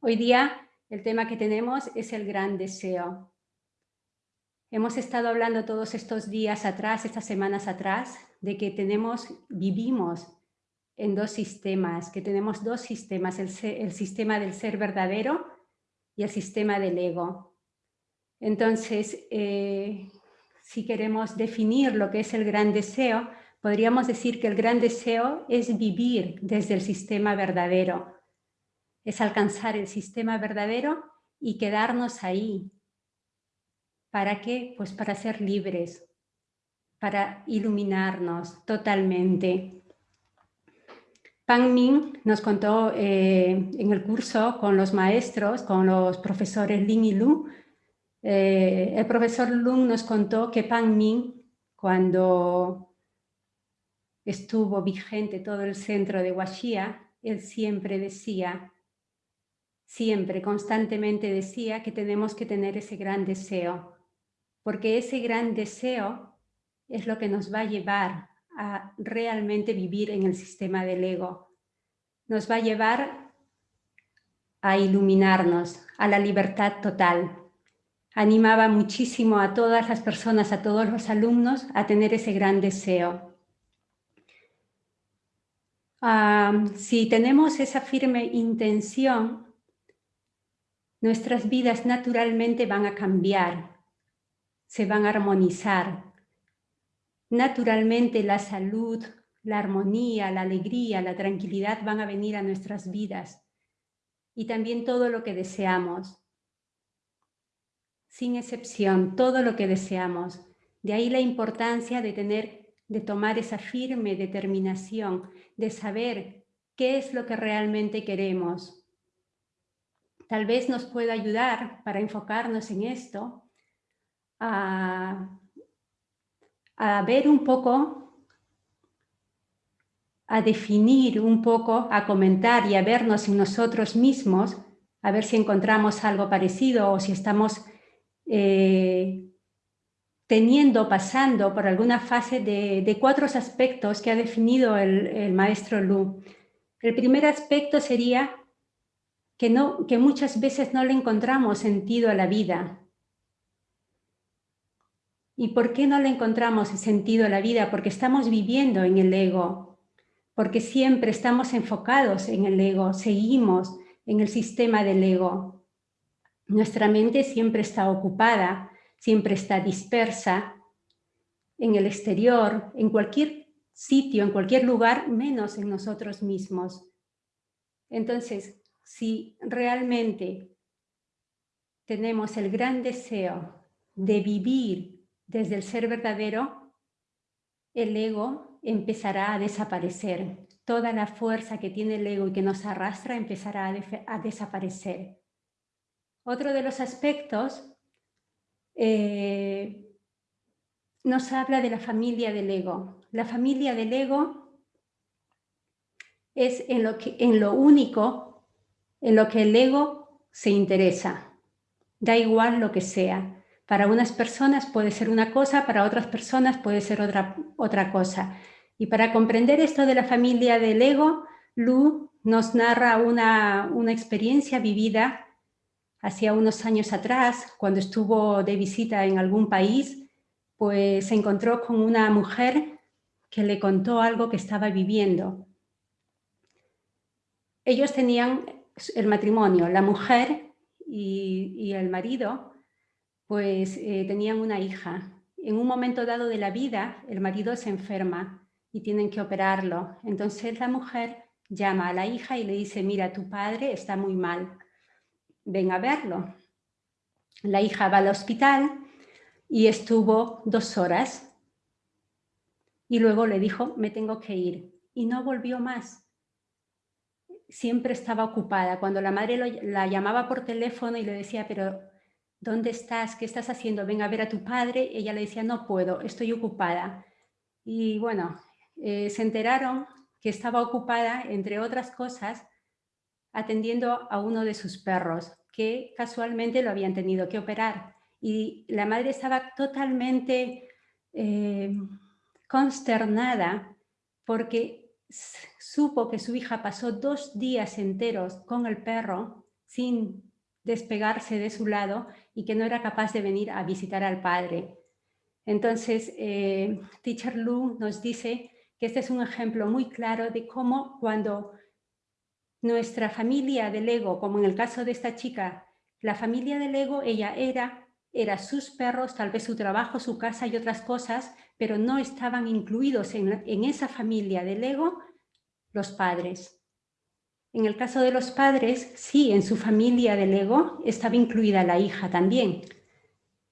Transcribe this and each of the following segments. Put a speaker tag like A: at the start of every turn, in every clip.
A: Hoy día el tema que tenemos es el gran deseo. Hemos estado hablando todos estos días atrás, estas semanas atrás, de que tenemos, vivimos en dos sistemas, que tenemos dos sistemas, el, sistema del ser verdadero y el sistema del ego. Entonces, eh, si queremos definir lo que es el gran deseo, podríamos decir que el gran deseo es vivir desde el sistema verdadero, es alcanzar el sistema verdadero y quedarnos ahí. ¿Para qué? Pues para ser libres, para iluminarnos totalmente. Pang Ming nos contó eh, en el curso con los maestros, con los profesores Lin y Lu, eh, el profesor Lung nos contó que Pang Ming, cuando estuvo vigente todo el centro de Huaxia, él siempre decía siempre, constantemente decía que tenemos que tener ese gran deseo, porque ese gran deseo es lo que nos va a llevar a realmente vivir en el sistema del ego. Nos va a llevar a iluminarnos, a la libertad total. Animaba muchísimo a todas las personas, a todos los alumnos, a tener ese gran deseo. Ah, si tenemos esa firme intención, nuestras vidas naturalmente van a cambiar, se van a armonizar. Naturalmente la salud, la armonía, la alegría, la tranquilidad van a venir a nuestras vidas y también todo lo que deseamos. Sin excepción, todo lo que deseamos. De ahí la importancia de tener, de tomar esa firme determinación, de saber qué es lo que realmente queremos, tal vez nos pueda ayudar para enfocarnos en esto, a, ver un poco, a definir un poco, a comentar y a vernos en nosotros mismos, a ver si encontramos algo parecido o si estamos eh, teniendo, pasando por alguna fase de, cuatro aspectos que ha definido el, el maestro Lu. El primer aspecto sería que, no, que muchas veces no le encontramos sentido a la vida. ¿Y por qué no le encontramos sentido a la vida? Porque estamos viviendo en el ego, porque siempre estamos enfocados en el ego, seguimos en el sistema del ego. Nuestra mente siempre está ocupada, siempre está dispersa en el exterior, en cualquier sitio, en cualquier lugar, menos en nosotros mismos. Entonces, si realmente tenemos el gran deseo de vivir desde el ser verdadero, el ego empezará a desaparecer. Toda la fuerza que tiene el ego y que nos arrastra empezará a, desaparecer. Otro de los aspectos eh, nos habla de la familia del ego. La familia del ego es en lo, que, en lo único en lo que el ego se interesa. Da igual lo que sea. Para unas personas puede ser una cosa, para otras personas puede ser otra, otra cosa. Y para comprender esto de la familia del ego, Lu nos narra una, una experiencia vivida hacía unos años atrás, cuando estuvo de visita en algún país, pues se encontró con una mujer que le contó algo que estaba viviendo. Ellos tenían el matrimonio, la mujer y, el marido, pues eh, tenían una hija. En un momento dado de la vida, el marido se enferma y tienen que operarlo. Entonces la mujer llama a la hija y le dice, mira, tu padre está muy mal, ven a verlo. La hija va al hospital y estuvo dos horas y luego le dijo, me tengo que ir. Y no volvió más siempre estaba ocupada. Cuando la madre la llamaba por teléfono y le decía, pero ¿dónde estás? ¿Qué estás haciendo? Ven a ver a tu padre. Ella le decía, no puedo, estoy ocupada. Y bueno, eh, se enteraron que estaba ocupada, entre otras cosas, atendiendo a uno de sus perros, que casualmente lo habían tenido que operar. Y la madre estaba totalmente eh, consternada porque supo que su hija pasó dos días enteros con el perro sin despegarse de su lado y que no era capaz de venir a visitar al padre. Entonces, eh, Teacher Lu nos dice que este es un ejemplo muy claro de cómo cuando nuestra familia del ego, como en el caso de esta chica, la familia del ego, ella era, era sus perros, tal vez su trabajo, su casa y otras cosas, pero no estaban incluidos en, en esa familia del ego los padres. En el caso de los padres, sí, en su familia del ego estaba incluida la hija también.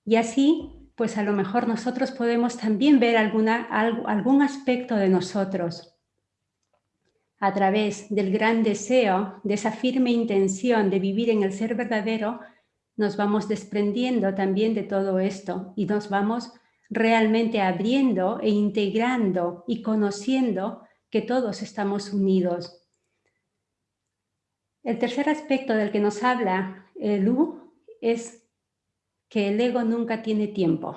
A: Y así, pues a lo mejor nosotros podemos también ver alguna, algún aspecto de nosotros a través del gran deseo, de esa firme intención de vivir en el ser verdadero, nos vamos desprendiendo también de todo esto y nos vamos realmente abriendo e integrando y conociendo que todos estamos unidos. El tercer aspecto del que nos habla eh, Lu es que el ego nunca tiene tiempo.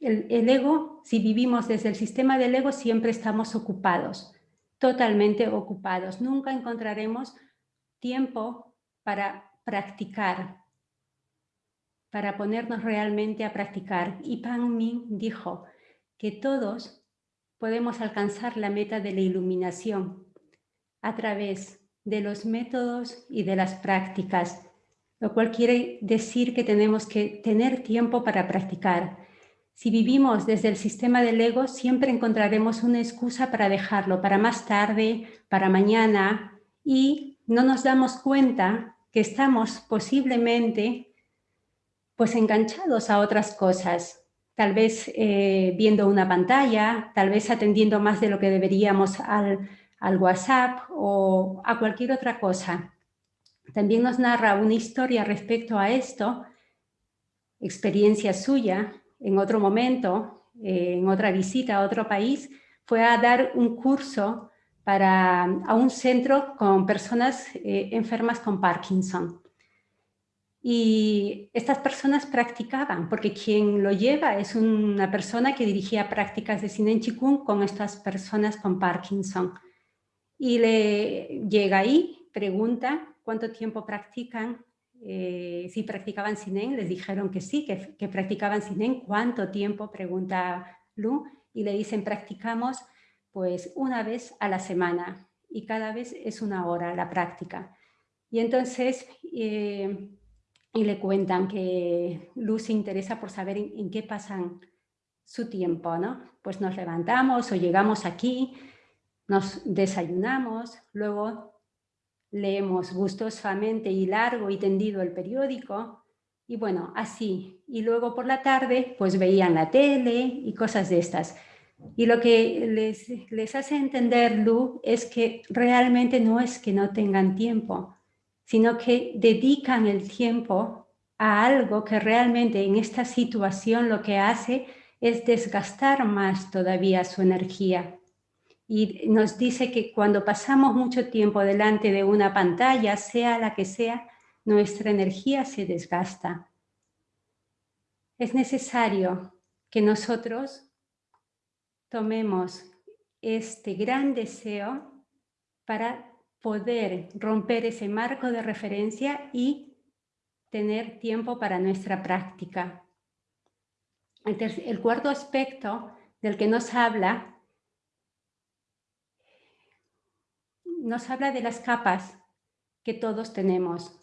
A: el ego, si vivimos desde el sistema del ego, siempre estamos ocupados totalmente ocupados. Nunca encontraremos tiempo para practicar, para ponernos realmente a practicar. Y Pan Min dijo que todos podemos alcanzar la meta de la iluminación a través de los métodos y de las prácticas, lo cual quiere decir que tenemos que tener tiempo para practicar. Si vivimos desde el sistema del ego, siempre encontraremos una excusa para dejarlo, para más tarde, para mañana, y no nos damos cuenta que estamos posiblemente pues enganchados a otras cosas, tal vez eh, viendo una pantalla, tal vez atendiendo más de lo que deberíamos al, WhatsApp o a cualquier otra cosa. También nos narra una historia respecto a esto, experiencia suya, en otro momento, eh, en otra visita a otro país, fue a dar un curso para, a un centro con personas eh, enfermas con Parkinson. Y estas personas practicaban, porque quien lo lleva es una persona que dirigía prácticas de Sinen Chikung con estas personas con Parkinson. Y le llega ahí, pregunta cuánto tiempo practican eh, si practicaban Sinen, les dijeron que sí, que, que, practicaban Sinen. ¿Cuánto tiempo? Pregunta Lu. Y le dicen, practicamos pues una vez a la semana y cada vez es una hora la práctica. Y entonces, eh, y le cuentan que Lu se interesa por saber en, en, qué pasan su tiempo, ¿no? Pues nos levantamos o llegamos aquí, nos desayunamos, luego leemos gustosamente y largo y tendido el periódico, y bueno, así. Y luego por la tarde, pues veían la tele y cosas de estas. Y lo que les, les hace entender Lu es que realmente no es que no tengan tiempo, sino que dedican el tiempo a algo que realmente en esta situación lo que hace es desgastar más todavía su energía y nos dice que cuando pasamos mucho tiempo delante de una pantalla, sea la que sea, nuestra energía se desgasta. Es necesario que nosotros tomemos este gran deseo para poder romper ese marco de referencia y tener tiempo para nuestra práctica. el cuarto aspecto del que nos habla nos habla de las capas que todos tenemos.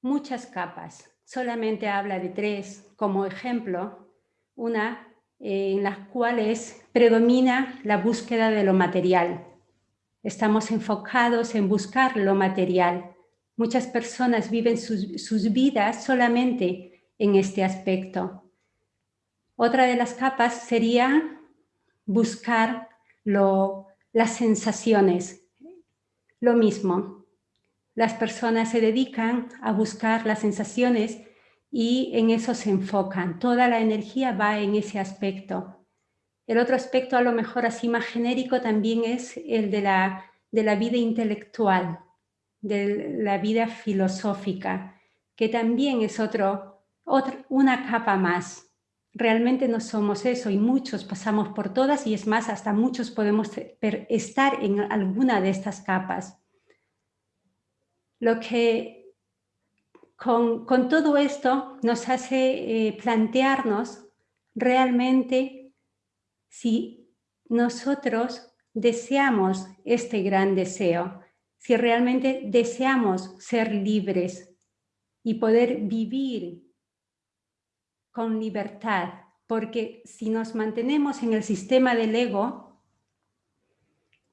A: Muchas capas. Solamente habla de tres como ejemplo. Una eh, en las cuales predomina la búsqueda de lo material. Estamos enfocados en buscar lo material. Muchas personas viven sus, sus vidas solamente en este aspecto. Otra de las capas sería buscar lo las sensaciones, lo mismo. Las personas se dedican a buscar las sensaciones y en eso se enfocan. Toda la energía va en ese aspecto. El otro aspecto a lo mejor así más genérico también es el de la, de la vida intelectual, de la vida filosófica, que también es otro, una capa más realmente no somos eso y muchos pasamos por todas y es más, hasta muchos podemos estar en alguna de estas capas. lo que con, todo esto nos hace eh, plantearnos realmente si nosotros deseamos este gran deseo, si realmente deseamos ser libres y poder vivir con libertad, porque si nos mantenemos en el sistema del ego,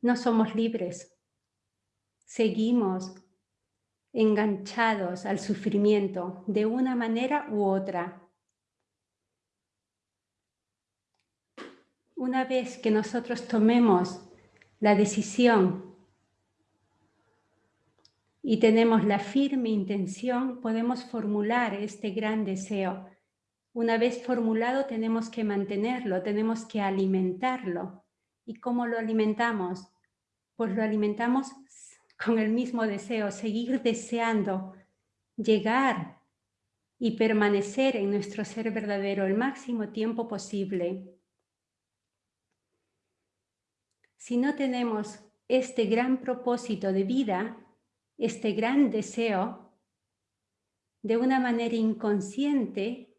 A: no somos libres. Seguimos enganchados al sufrimiento de una manera u otra. Una vez que nosotros tomemos la decisión y tenemos la firme intención, podemos formular este gran deseo. Una vez formulado tenemos que mantenerlo, tenemos que alimentarlo. ¿Y cómo lo alimentamos? Pues lo alimentamos con el mismo deseo, seguir deseando llegar y permanecer en nuestro ser verdadero el máximo tiempo posible. Si no tenemos este gran propósito de vida, este gran deseo, de una manera inconsciente,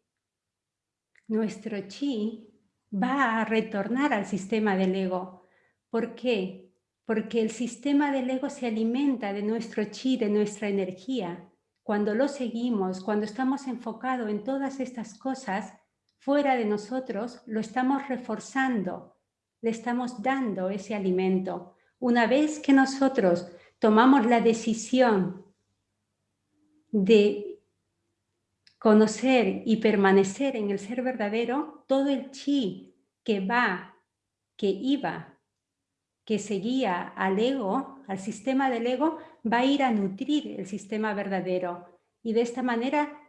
A: nuestro chi va a retornar al sistema del ego. ¿Por qué? porque el sistema del ego se alimenta de nuestro chi, de nuestra energía. Cuando lo seguimos, cuando estamos enfocados en todas estas cosas, fuera de nosotros, lo estamos reforzando, le estamos dando ese alimento. Una vez que nosotros tomamos la decisión de conocer y permanecer en el ser verdadero, todo el chi que va, que iba que seguía al ego, al sistema del ego, va a ir a nutrir el sistema verdadero y de esta manera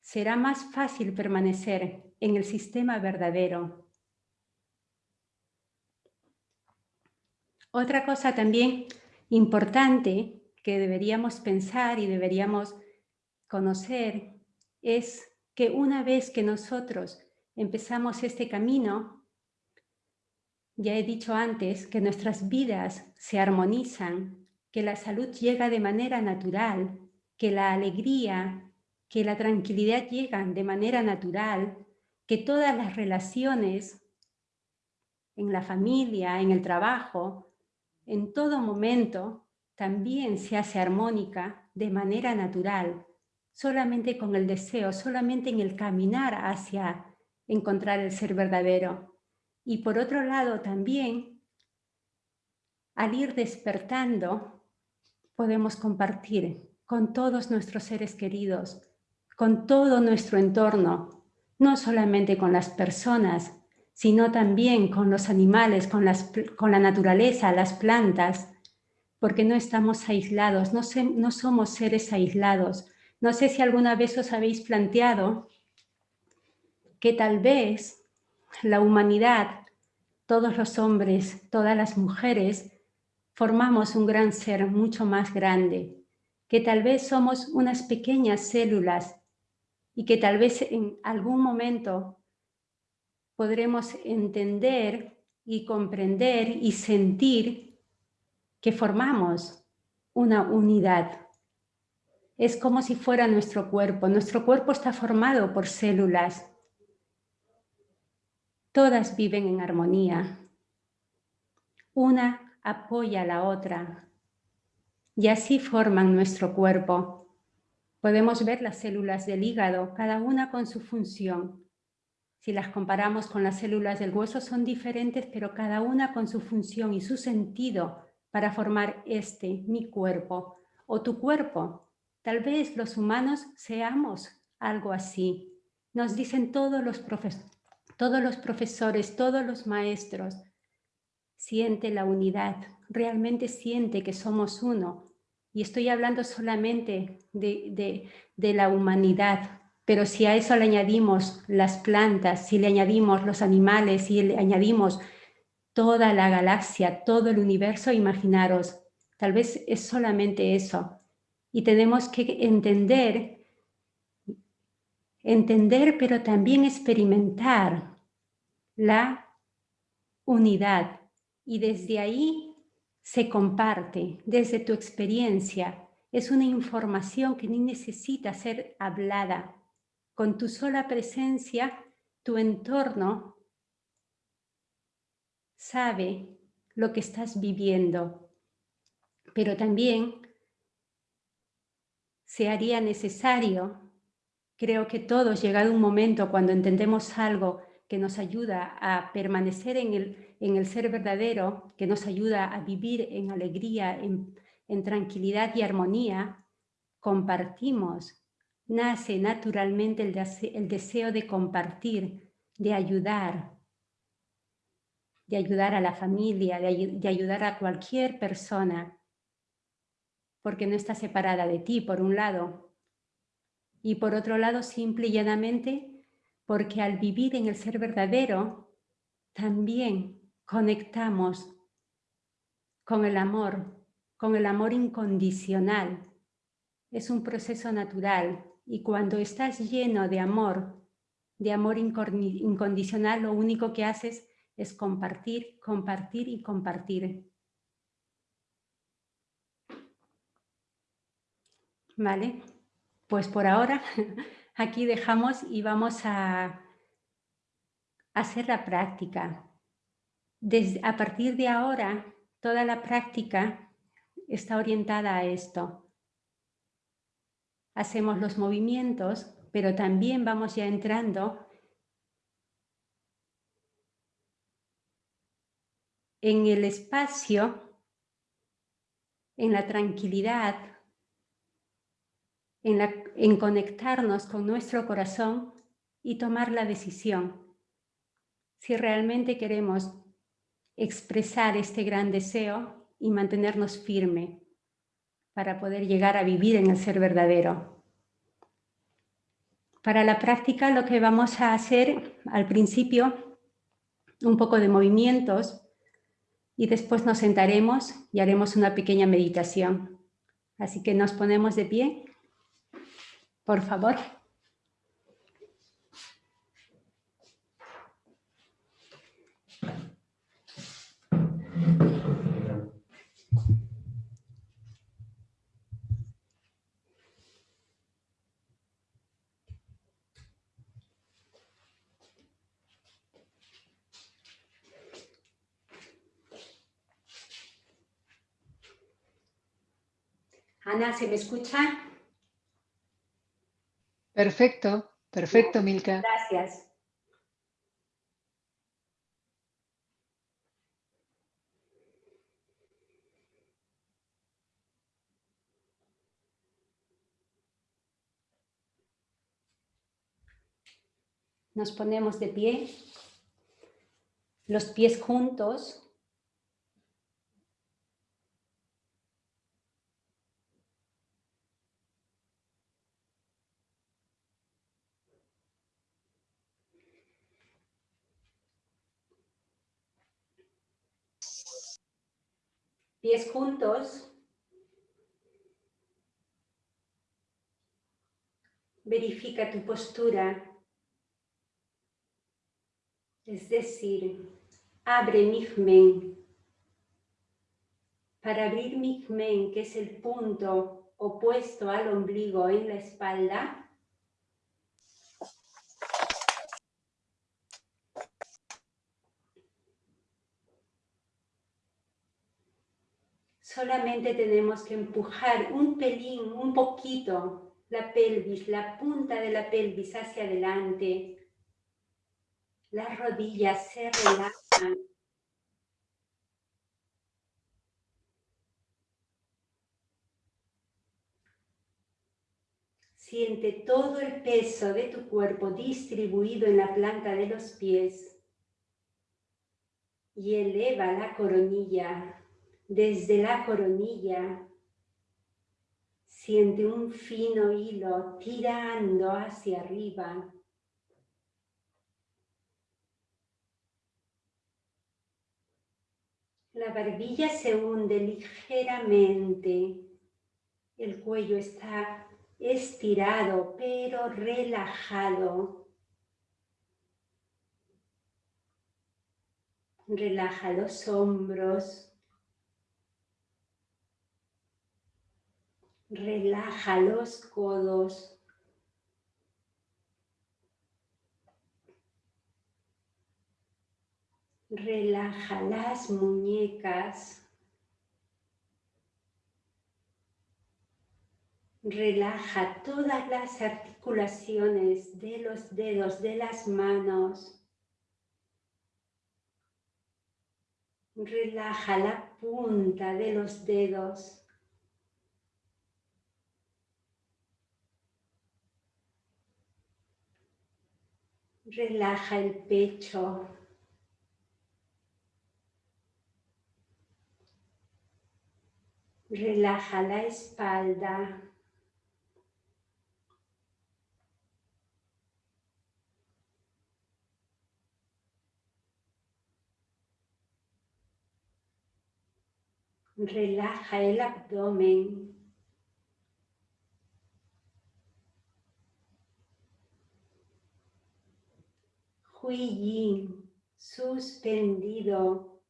A: será más fácil permanecer en el sistema verdadero. Otra cosa también importante que deberíamos pensar y deberíamos conocer es que una vez que nosotros empezamos este camino, ya he dicho antes que nuestras vidas se armonizan, que la salud llega de manera natural, que la alegría, que la tranquilidad llegan de manera natural, que todas las relaciones en la familia, en el trabajo, en todo momento, también se hace armónica de manera natural, solamente con el deseo, solamente en el caminar hacia encontrar el ser verdadero. Y por otro lado también, al ir despertando, podemos compartir con todos nuestros seres queridos, con todo nuestro entorno, no solamente con las personas, sino también con los animales, con, con la naturaleza, las plantas, porque no estamos aislados, no, no somos seres aislados. No sé si alguna vez os habéis planteado que tal vez la humanidad, todos los hombres, todas las mujeres, formamos un gran ser mucho más grande, que tal vez somos unas pequeñas células y que tal vez en algún momento podremos entender y comprender y sentir que formamos una unidad. Es como si fuera nuestro cuerpo. Nuestro cuerpo está formado por células Todas viven en armonía. Una apoya a la otra y así forman nuestro cuerpo. Podemos ver las células del hígado, cada una con su función. Si las comparamos con las células del hueso son diferentes, pero cada una con su función y su sentido para formar este, mi cuerpo, o tu cuerpo. Tal vez los humanos seamos algo así. Nos dicen todos los profesores todos los profesores, todos los maestros, siente la unidad, realmente siente que somos uno. Y estoy hablando solamente de, de, la humanidad, pero si a eso le añadimos las plantas, si le añadimos los animales, si le añadimos toda la galaxia, todo el universo, imaginaros, tal vez es solamente eso. Y tenemos que entender entender pero también experimentar la unidad y desde ahí se comparte, desde tu experiencia es una información que ni necesita ser hablada. Con tu sola presencia, tu entorno sabe lo que estás viviendo, pero también se haría necesario, creo que todos, llegado un momento cuando entendemos algo que nos ayuda a permanecer en el, en el ser verdadero, que nos ayuda a vivir en alegría, en, en tranquilidad y armonía, compartimos. Nace naturalmente el, deseo de compartir, de ayudar, de ayudar a la familia, de, de ayudar a cualquier persona, porque no está separada de ti, por un lado, y por otro lado, simple y llanamente, porque al vivir en el ser verdadero, también conectamos con el amor, con el amor incondicional. Es un proceso natural y cuando estás lleno de amor, de amor incondicional, lo único que haces es compartir, compartir y compartir. ¿Vale? Pues por ahora aquí dejamos y vamos a hacer la práctica. Desde, a partir de ahora, toda la práctica está orientada a esto. Hacemos los movimientos, pero también vamos ya entrando en el espacio, en la tranquilidad, en, conectarnos con nuestro corazón y tomar la decisión. Si realmente queremos expresar este gran deseo y mantenernos firme para poder llegar a vivir en el ser verdadero. Para la práctica lo que vamos a hacer al principio, un poco de movimientos y después nos sentaremos y haremos una pequeña meditación. Así que nos ponemos de pie, por favor. Ana, ¿se me escucha?
B: Perfecto, perfecto, Milka.
A: Gracias. Nos ponemos de pie, los pies juntos, juntos. Verifica tu postura. Es decir, abre Migmen. Para abrir Migmen, que es el punto opuesto al ombligo en la espalda, Solamente tenemos que empujar un pelín, un poquito, la pelvis, la punta de la pelvis hacia adelante. Las rodillas se relajan. Siente todo el peso de tu cuerpo distribuido en la planta de los pies y eleva la coronilla desde la coronilla, siente un fino hilo tirando hacia arriba. La barbilla se hunde ligeramente. El cuello está estirado pero relajado. Relaja los hombros, Relaja los codos. Relaja las muñecas. Relaja todas las articulaciones de los dedos de las manos. Relaja la punta de los dedos. Relaja el pecho. Relaja la espalda. Relaja el abdomen. Yin, suspendido.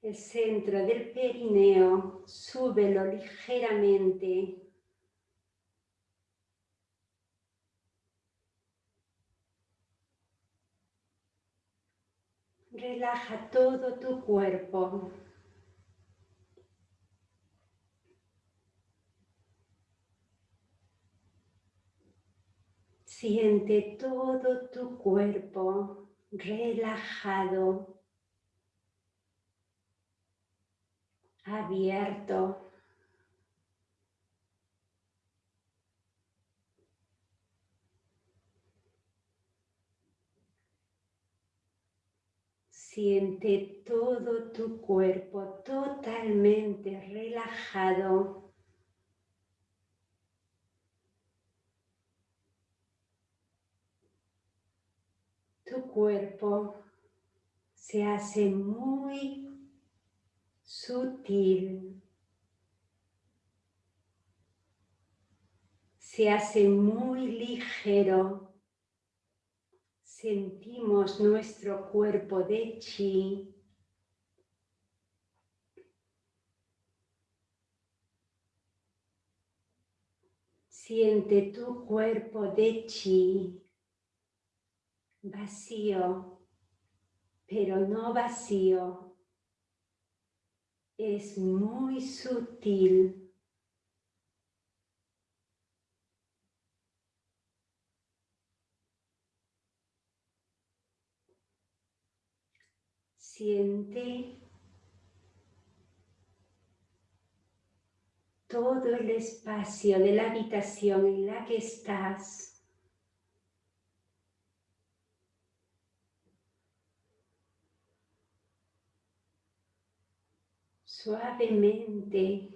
A: El centro del perineo, súbelo ligeramente. Relaja todo tu cuerpo. Siente todo tu cuerpo relajado, abierto. Siente todo tu cuerpo totalmente relajado. Tu cuerpo se hace muy sutil, se hace muy ligero, sentimos nuestro cuerpo de chi, siente tu cuerpo de chi vacío, pero no vacío. Es muy sutil. Siente todo el espacio de la habitación en la que estás. Suavemente.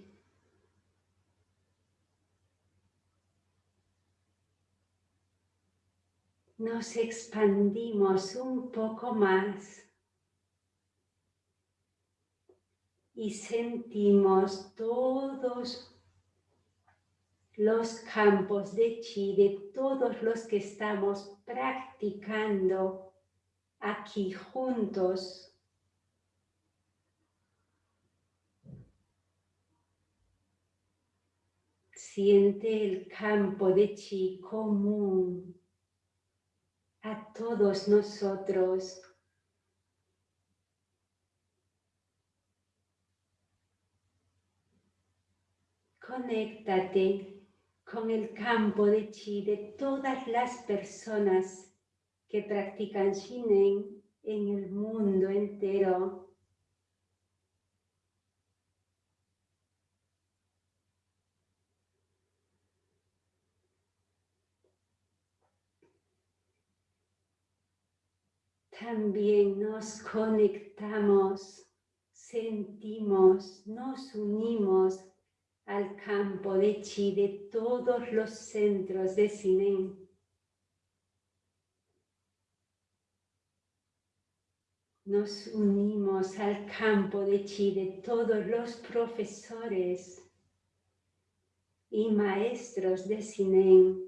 A: Nos expandimos un poco más y sentimos todos los campos de chi de todos los que estamos practicando aquí juntos Siente el campo de chi común a todos nosotros. Conéctate con el campo de chi de todas las personas que practican Shinen en el mundo entero. También nos conectamos, sentimos, nos unimos al campo de chi de todos los centros de Sinen. Nos unimos al campo de chi de todos los profesores y maestros de Sinen.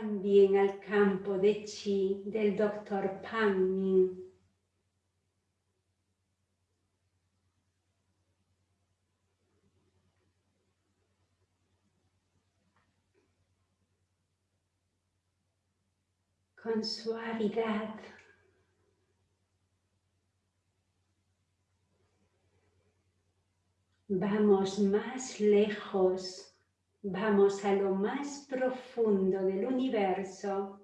A: También al campo de chi del doctor Pan. Con suavidad vamos más lejos, vamos a lo más profundo del universo.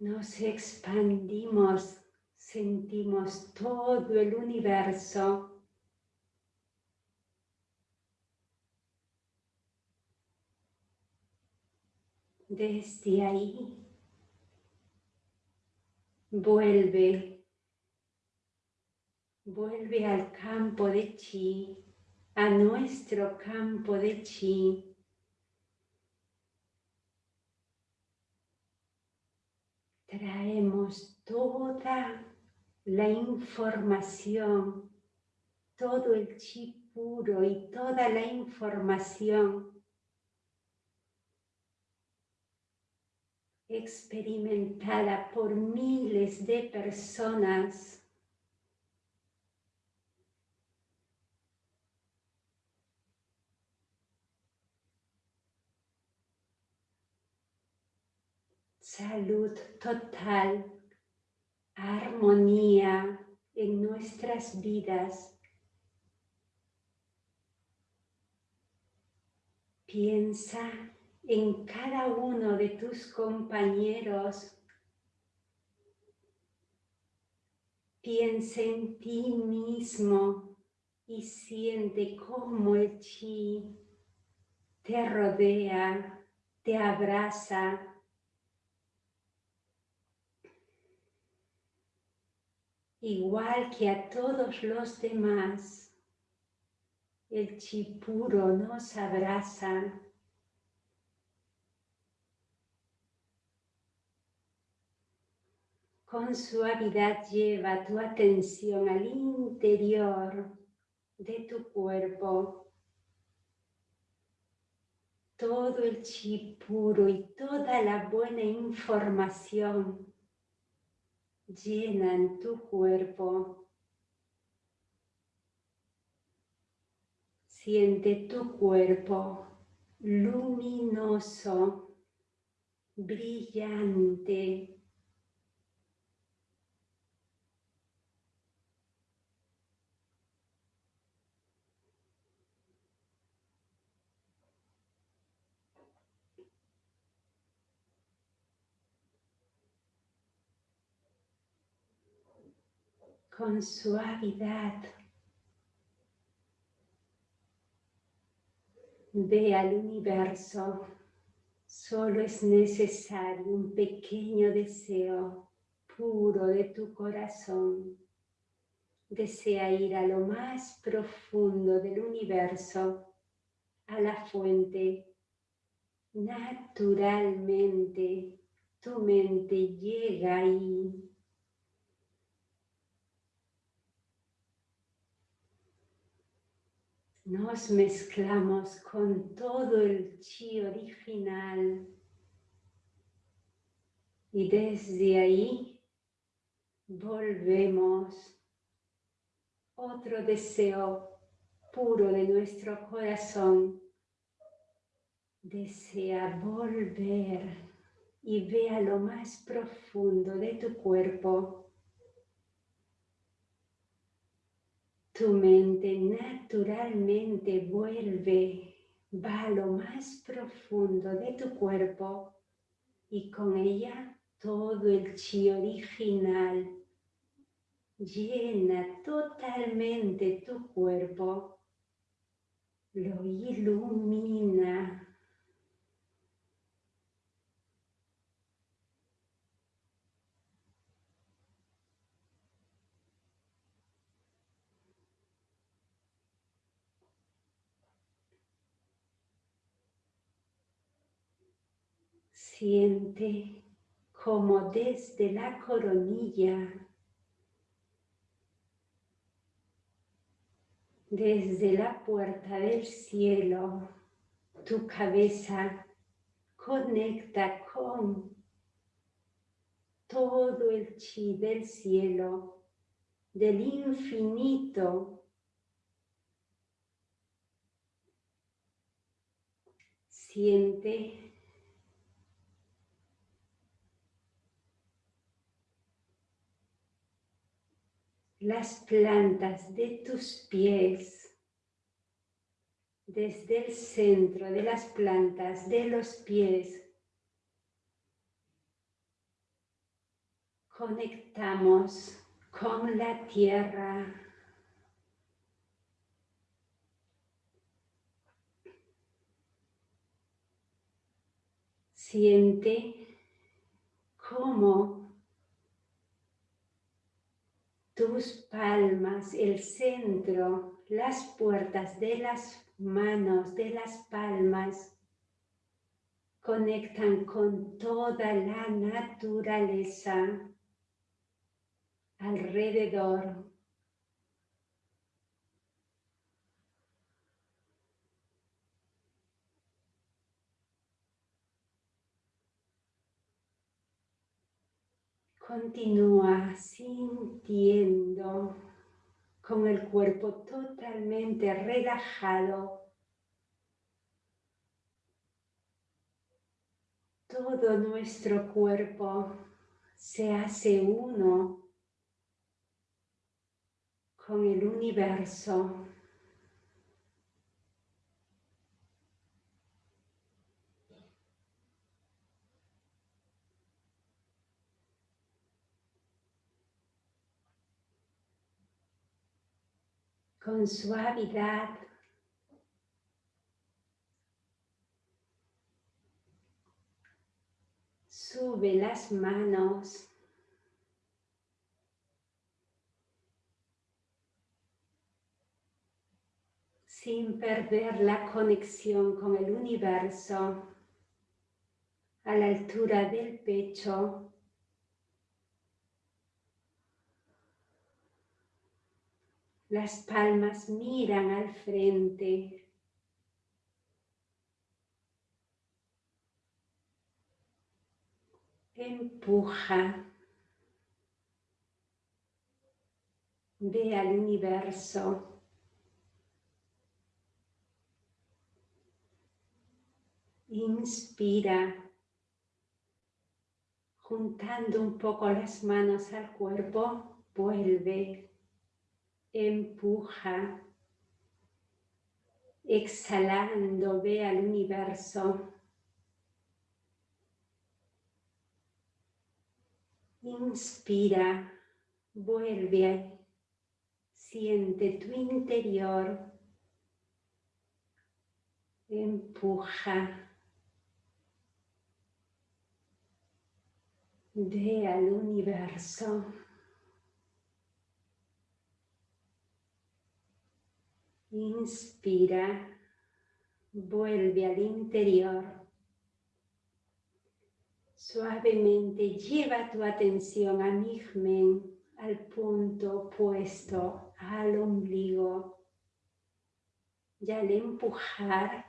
A: Nos expandimos, sentimos todo el universo. Desde ahí Vuelve, vuelve al campo de chi, a nuestro campo de chi. Traemos toda la información, todo el chi puro y toda la información experimentada por miles de personas. Salud total, armonía en nuestras vidas. Piensa en cada uno de tus compañeros. Piensa en ti mismo y siente cómo el chi te rodea, te abraza. Igual que a todos los demás, el chi puro nos abraza. Con suavidad lleva tu atención al interior de tu cuerpo. Todo el chi puro y toda la buena información llenan tu cuerpo. Siente tu cuerpo luminoso, brillante, con suavidad. Ve al universo, solo es necesario un pequeño deseo puro de tu corazón. Desea ir a lo más profundo del universo, a la fuente. Naturalmente, tu mente llega ahí nos mezclamos con todo el chi original. Y desde ahí volvemos otro deseo puro de nuestro corazón desea volver y vea lo más profundo de tu cuerpo Tu mente naturalmente vuelve, va a lo más profundo de tu cuerpo y con ella todo el chi original llena totalmente tu cuerpo, lo ilumina Siente como desde la coronilla desde la puerta del cielo, tu cabeza conecta con todo el chi del cielo, del infinito. Siente las plantas de tus pies, desde el centro de las plantas de los pies, conectamos con la tierra. Siente cómo tus palmas, el centro, las puertas de las manos, de las palmas, conectan con toda la naturaleza alrededor. Continúa sintiendo con el cuerpo totalmente relajado. Todo nuestro cuerpo se hace uno con el universo. Con suavidad. Sube las manos. Sin perder la conexión con el universo a la altura del pecho. Las palmas miran al frente. Empuja. Ve al universo. Inspira, juntando un poco las manos al cuerpo, vuelve empuja, exhalando, ve al universo. Inspira, vuelve, siente tu interior, empuja. Ve al universo. Inspira, vuelve al interior. Suavemente lleva tu atención a Mihmen, al punto opuesto al ombligo. Y al empujar,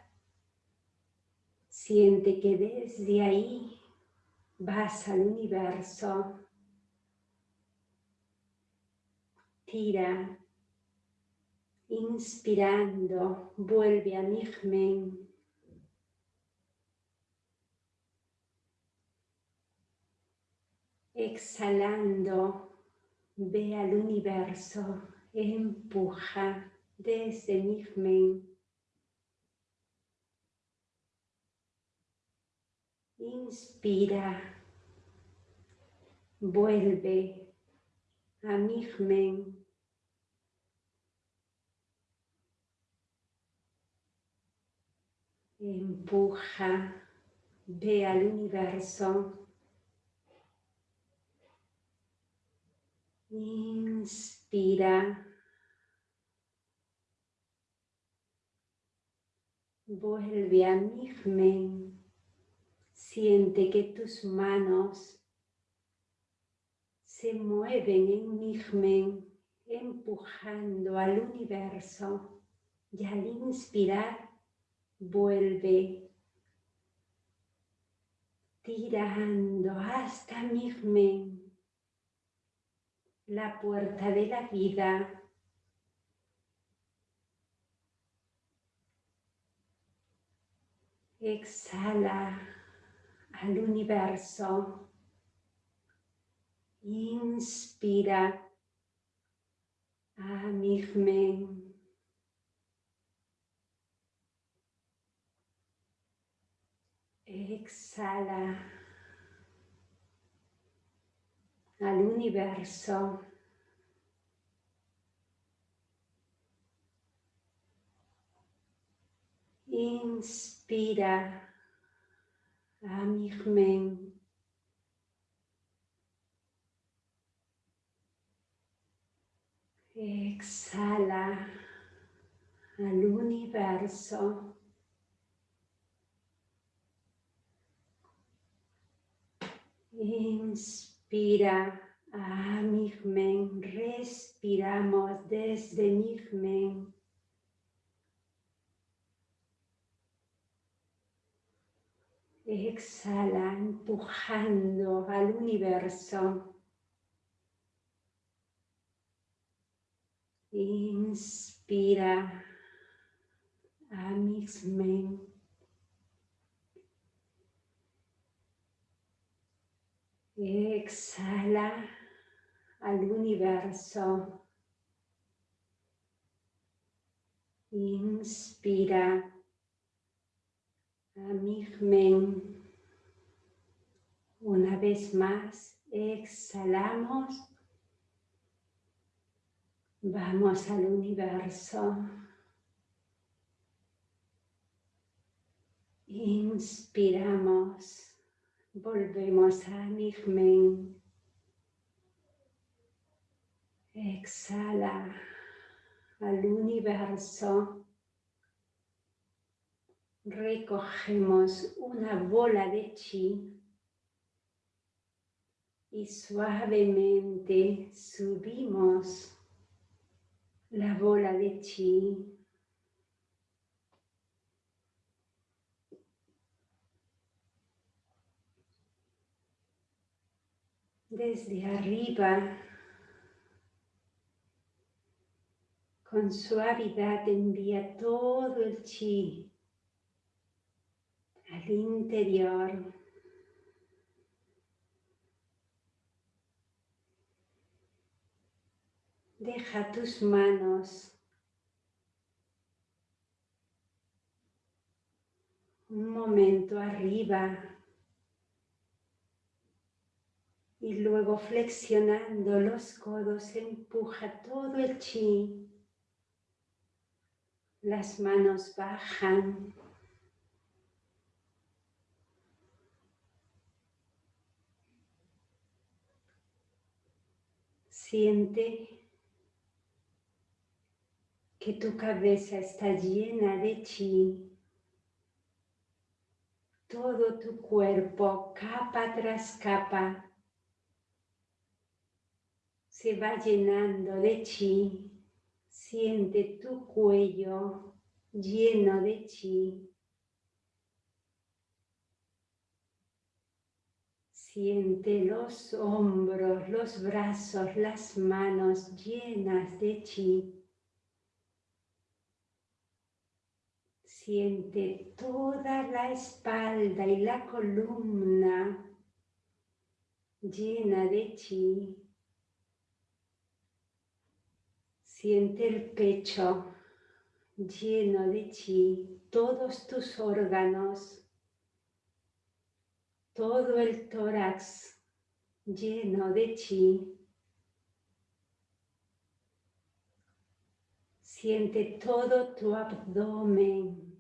A: siente que desde ahí vas al universo. Tira Inspirando, vuelve a Nihmen. Exhalando, ve al universo, empuja desde Nihmen. Inspira, vuelve a Nihmen. Empuja, ve al universo. Inspira. Vuelve a Nihmen. Siente que tus manos se mueven en Nihmen, empujando al universo y al inspirar vuelve tirando hasta Mirmen, la puerta de la vida. Exhala al universo. Inspira a Mirmen. Exhala al universo. Inspira a Mirmen. Exhala al universo. Inspira a Mirmen, respiramos desde Mirmen. Exhala, empujando al universo. Inspira a Exhala al universo. Inspira a Mirmen. Una vez más, exhalamos. Vamos al universo. Inspiramos. Volvemos a Mirmen. Exhala al universo. Recogemos una bola de chi y suavemente subimos la bola de chi desde arriba, con suavidad envía todo el chi al interior. Deja tus manos un momento arriba y luego flexionando los codos empuja todo el chi. Las manos bajan. Siente que tu cabeza está llena de chi. Todo tu cuerpo, capa tras capa, se va llenando de chi. Siente tu cuello lleno de chi. Siente los hombros, los brazos, las manos llenas de chi. Siente toda la espalda y la columna llena de chi. Siente el pecho lleno de chi, todos tus órganos, todo el tórax lleno de chi. Siente todo tu abdomen,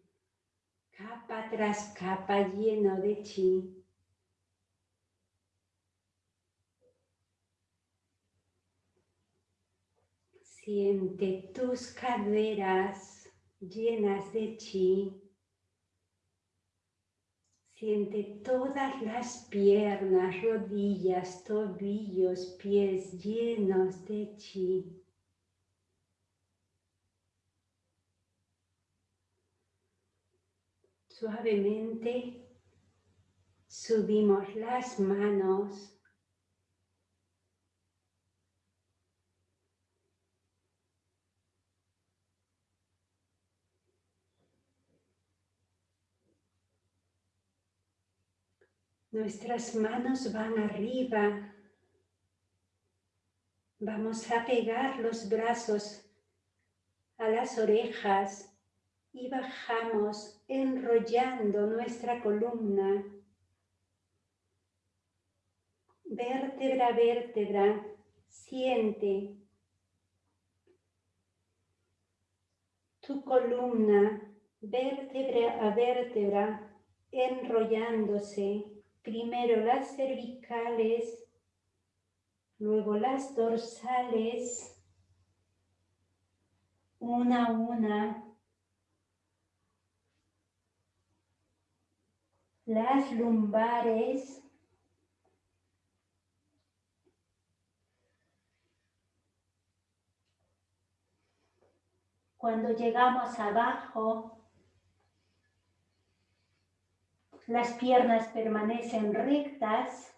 A: capa tras capa lleno de chi. Siente tus caderas llenas de chi. Siente todas las piernas, rodillas, tobillos, pies llenos de chi. Suavemente subimos las manos Nuestras manos van arriba. Vamos a pegar los brazos a las orejas y bajamos enrollando nuestra columna. Vértebra vértebra, siente tu columna, vértebra a vértebra, enrollándose primero las cervicales, luego las dorsales, una a una, las lumbares, cuando llegamos abajo, Las piernas permanecen rectas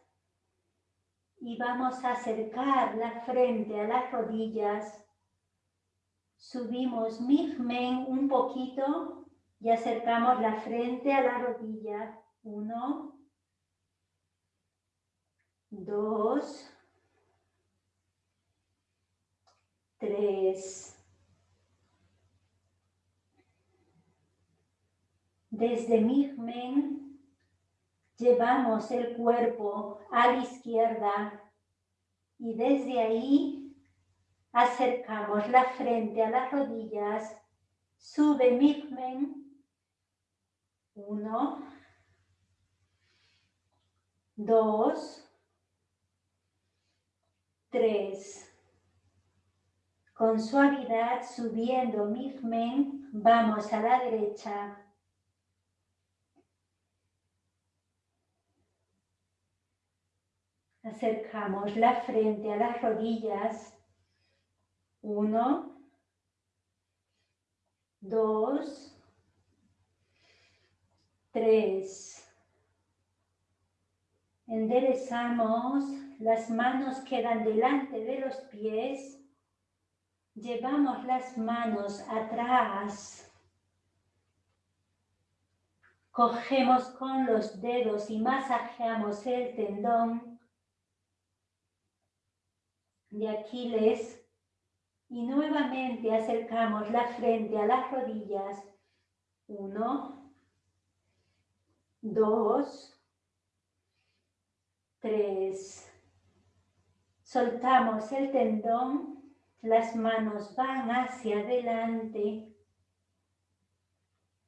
A: y vamos a acercar la frente a las rodillas. Subimos Migmen un poquito y acercamos la frente a la rodilla. Uno, dos, tres. Desde Migmen llevamos el cuerpo a la izquierda y desde ahí acercamos la frente a las rodillas, sube Migmen, uno, dos, tres. Con suavidad subiendo Migmen, vamos a la derecha, Acercamos la frente a las rodillas. Uno, dos, tres. Enderezamos, las manos quedan delante de los pies. Llevamos las manos atrás. Cogemos con los dedos y masajeamos el tendón de Aquiles y nuevamente acercamos la frente a las rodillas. Uno, dos, tres. Soltamos el tendón, las manos van hacia adelante.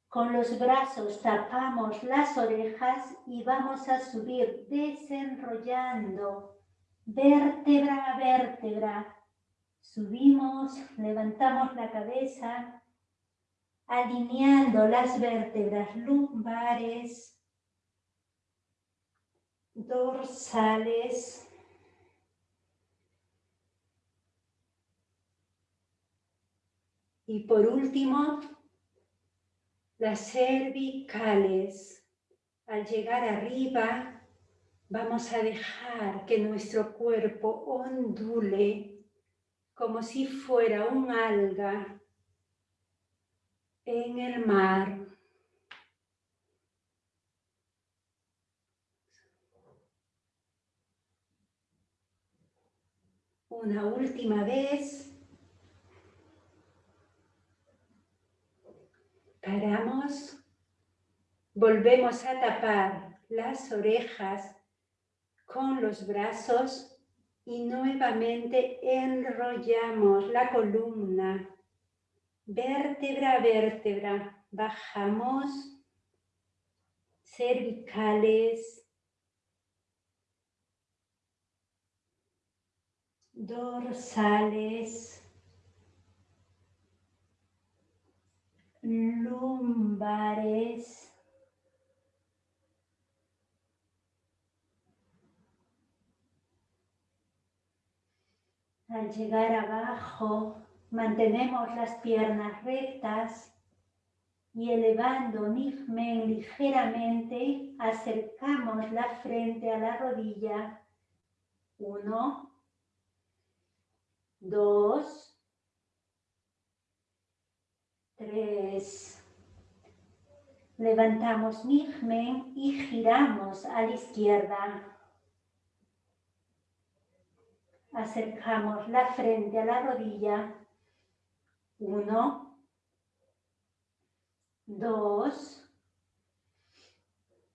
A: Con los brazos tapamos las orejas y vamos a subir desenrollando vértebra a vértebra. Subimos, levantamos la cabeza, alineando las vértebras lumbares, dorsales, y por último, las cervicales. Al llegar arriba, Vamos a dejar que nuestro cuerpo ondule como si fuera un alga en el mar. Una última vez. Paramos. Volvemos a tapar las orejas con los brazos y nuevamente enrollamos la columna, vértebra a vértebra, bajamos, cervicales, dorsales, lumbares, Al llegar abajo, mantenemos las piernas rectas, y elevando Nigmen ligeramente, acercamos la frente a la rodilla. Uno, dos, tres. Levantamos Nigmen y giramos a la izquierda. Acercamos la frente a la rodilla. Uno, dos,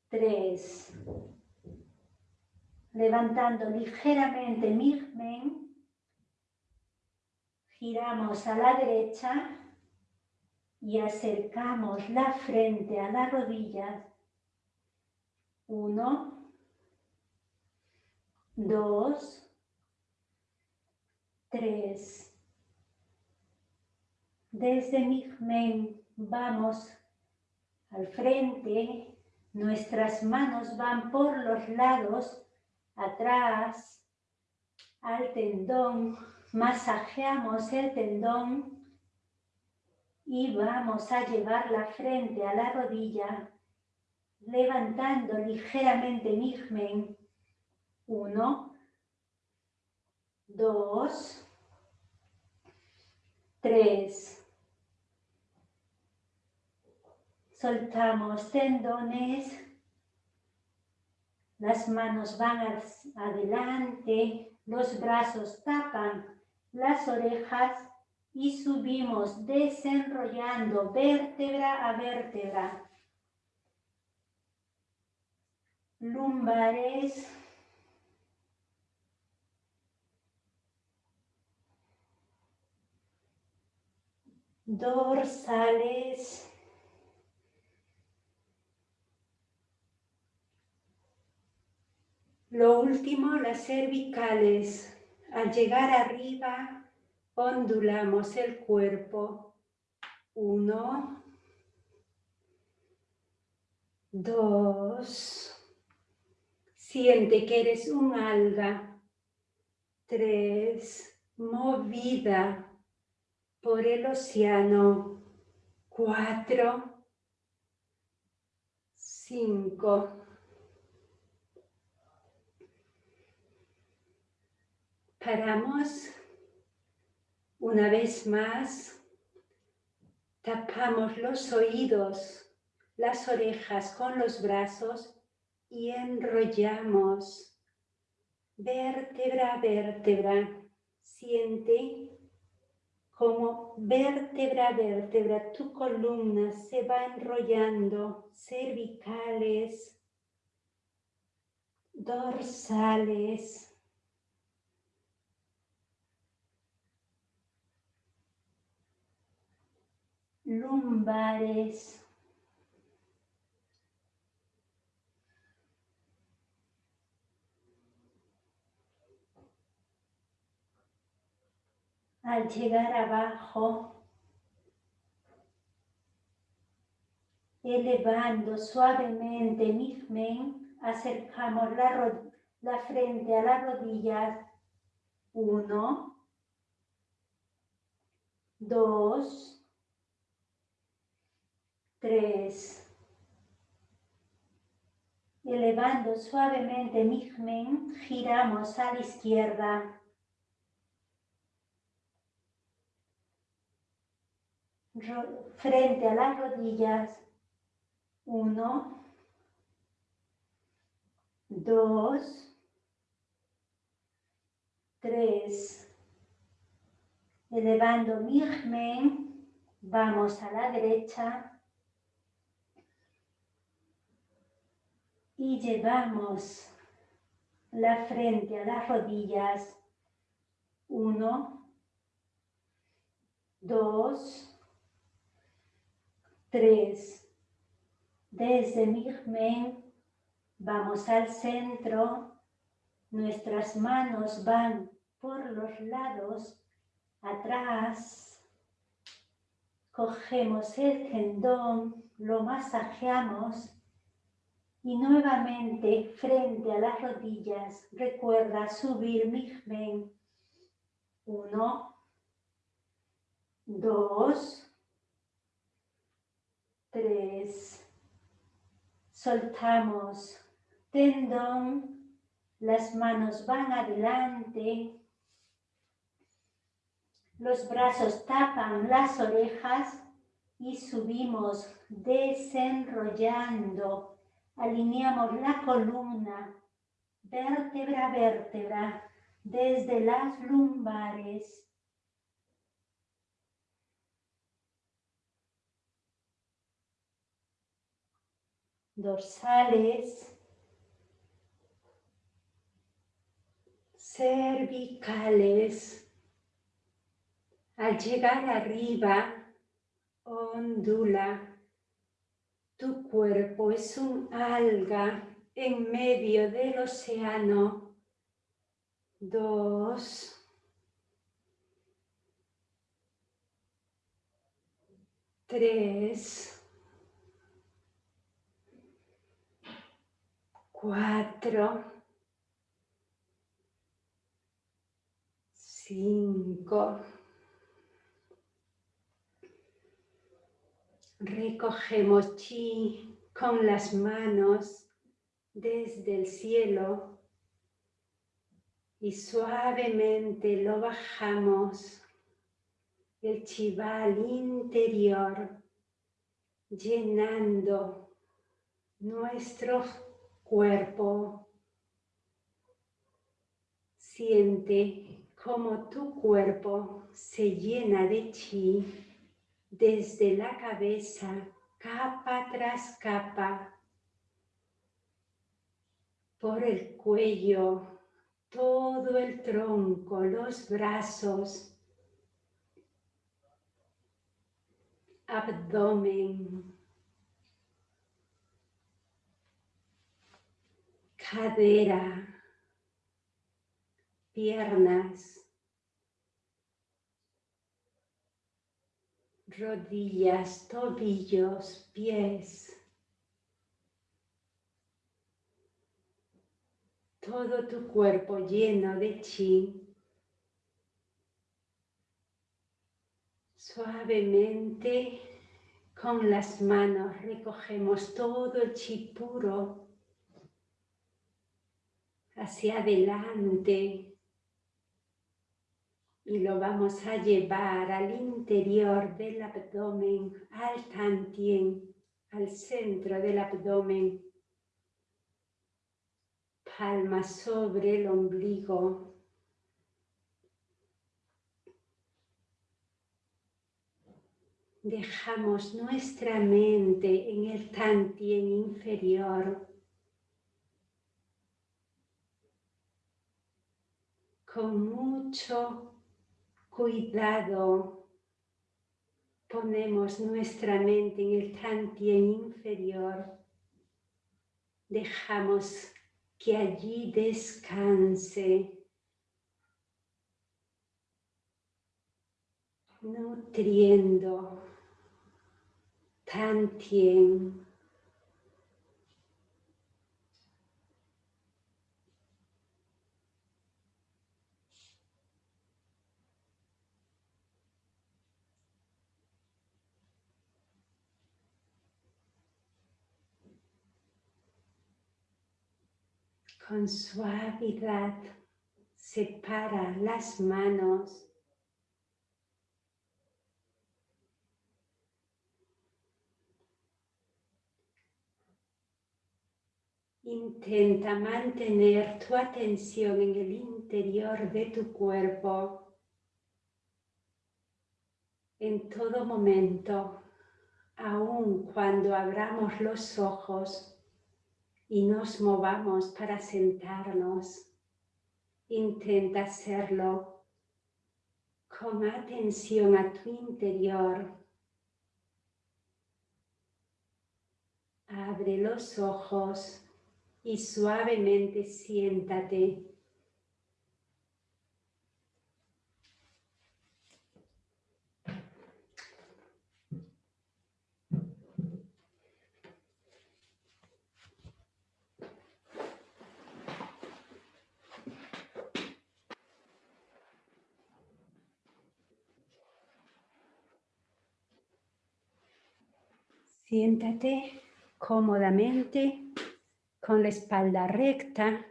A: tres. Levantando ligeramente Migmen, giramos a la derecha y acercamos la frente a las rodillas. Uno, dos, tres. Desde Migmen vamos al frente, nuestras manos van por los lados, atrás, al tendón, masajeamos el tendón y vamos a llevar la frente a la rodilla, levantando ligeramente Nigmen. Uno, dos, tres, Soltamos tendones, las manos van adelante, los brazos tapan las orejas y subimos desenrollando vértebra a vértebra. Lumbares. Dorsales. Lo último, las cervicales. Al llegar arriba, ondulamos el cuerpo. Uno, dos, siente que eres un alga. Tres, movida por el océano. Cuatro, cinco, Paramos una vez más, tapamos los oídos, las orejas con los brazos y enrollamos vértebra a vértebra. Siente como vértebra a vértebra tu columna se va enrollando, cervicales, dorsales, lumbares, al llegar abajo, elevando suavemente Migmen, acercamos la, la frente a las rodillas. Uno, dos, Tres. Elevando suavemente Migmen, giramos a la izquierda. Frente a las rodillas. Uno. Dos. Tres. Elevando Migmen, vamos a la derecha. y llevamos la frente a las rodillas. Uno, dos, tres. Desde Migmen vamos al centro. Nuestras manos van por los lados, atrás. Cogemos el tendón, lo masajeamos y nuevamente, frente a las rodillas, recuerda subir Migmen. Uno, dos, tres, soltamos. Tendón, las manos van adelante, los brazos tapan las orejas y subimos desenrollando, alineamos la columna vértebra a vértebra desde las lumbares dorsales, cervicales. Al llegar arriba, ondula. Tu cuerpo es un alga en medio del océano. Dos. Tres. Cuatro, cinco. Recogemos chi con las manos desde el cielo y suavemente lo bajamos el chival interior llenando nuestro cuerpo. Siente cómo tu cuerpo se llena de chi desde la cabeza, capa tras capa, por el cuello, todo el tronco, los brazos, abdomen, cadera, piernas, rodillas, tobillos, pies. Todo tu cuerpo lleno de chi. Suavemente con las manos recogemos todo el chi puro hacia adelante y lo vamos a llevar al interior del abdomen, al tantien, al centro del abdomen. Palma sobre el ombligo. Dejamos nuestra mente en el tantien inferior con mucho cuidado ponemos nuestra mente en el tantien inferior, dejamos que allí descanse, nutriendo tantien con suavidad separa las manos. Intenta mantener tu atención en el interior de tu cuerpo. En todo momento, aun cuando abramos los ojos y nos movamos para sentarnos. Intenta hacerlo con atención a tu interior. Abre los ojos y suavemente siéntate Siéntate cómodamente con la espalda recta.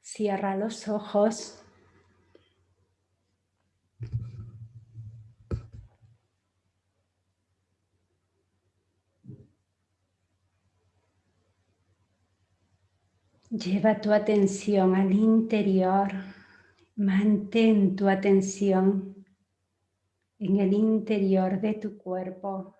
A: Cierra los ojos. Lleva tu atención al interior. Mantén tu atención en el interior de tu cuerpo.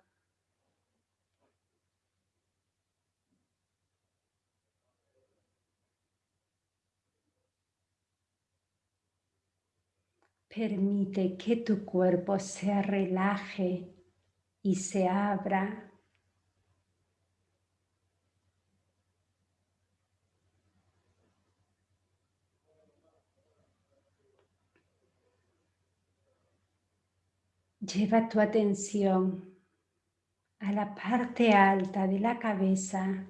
A: Permite que tu cuerpo se relaje y se abra Lleva tu atención a la parte alta de la cabeza,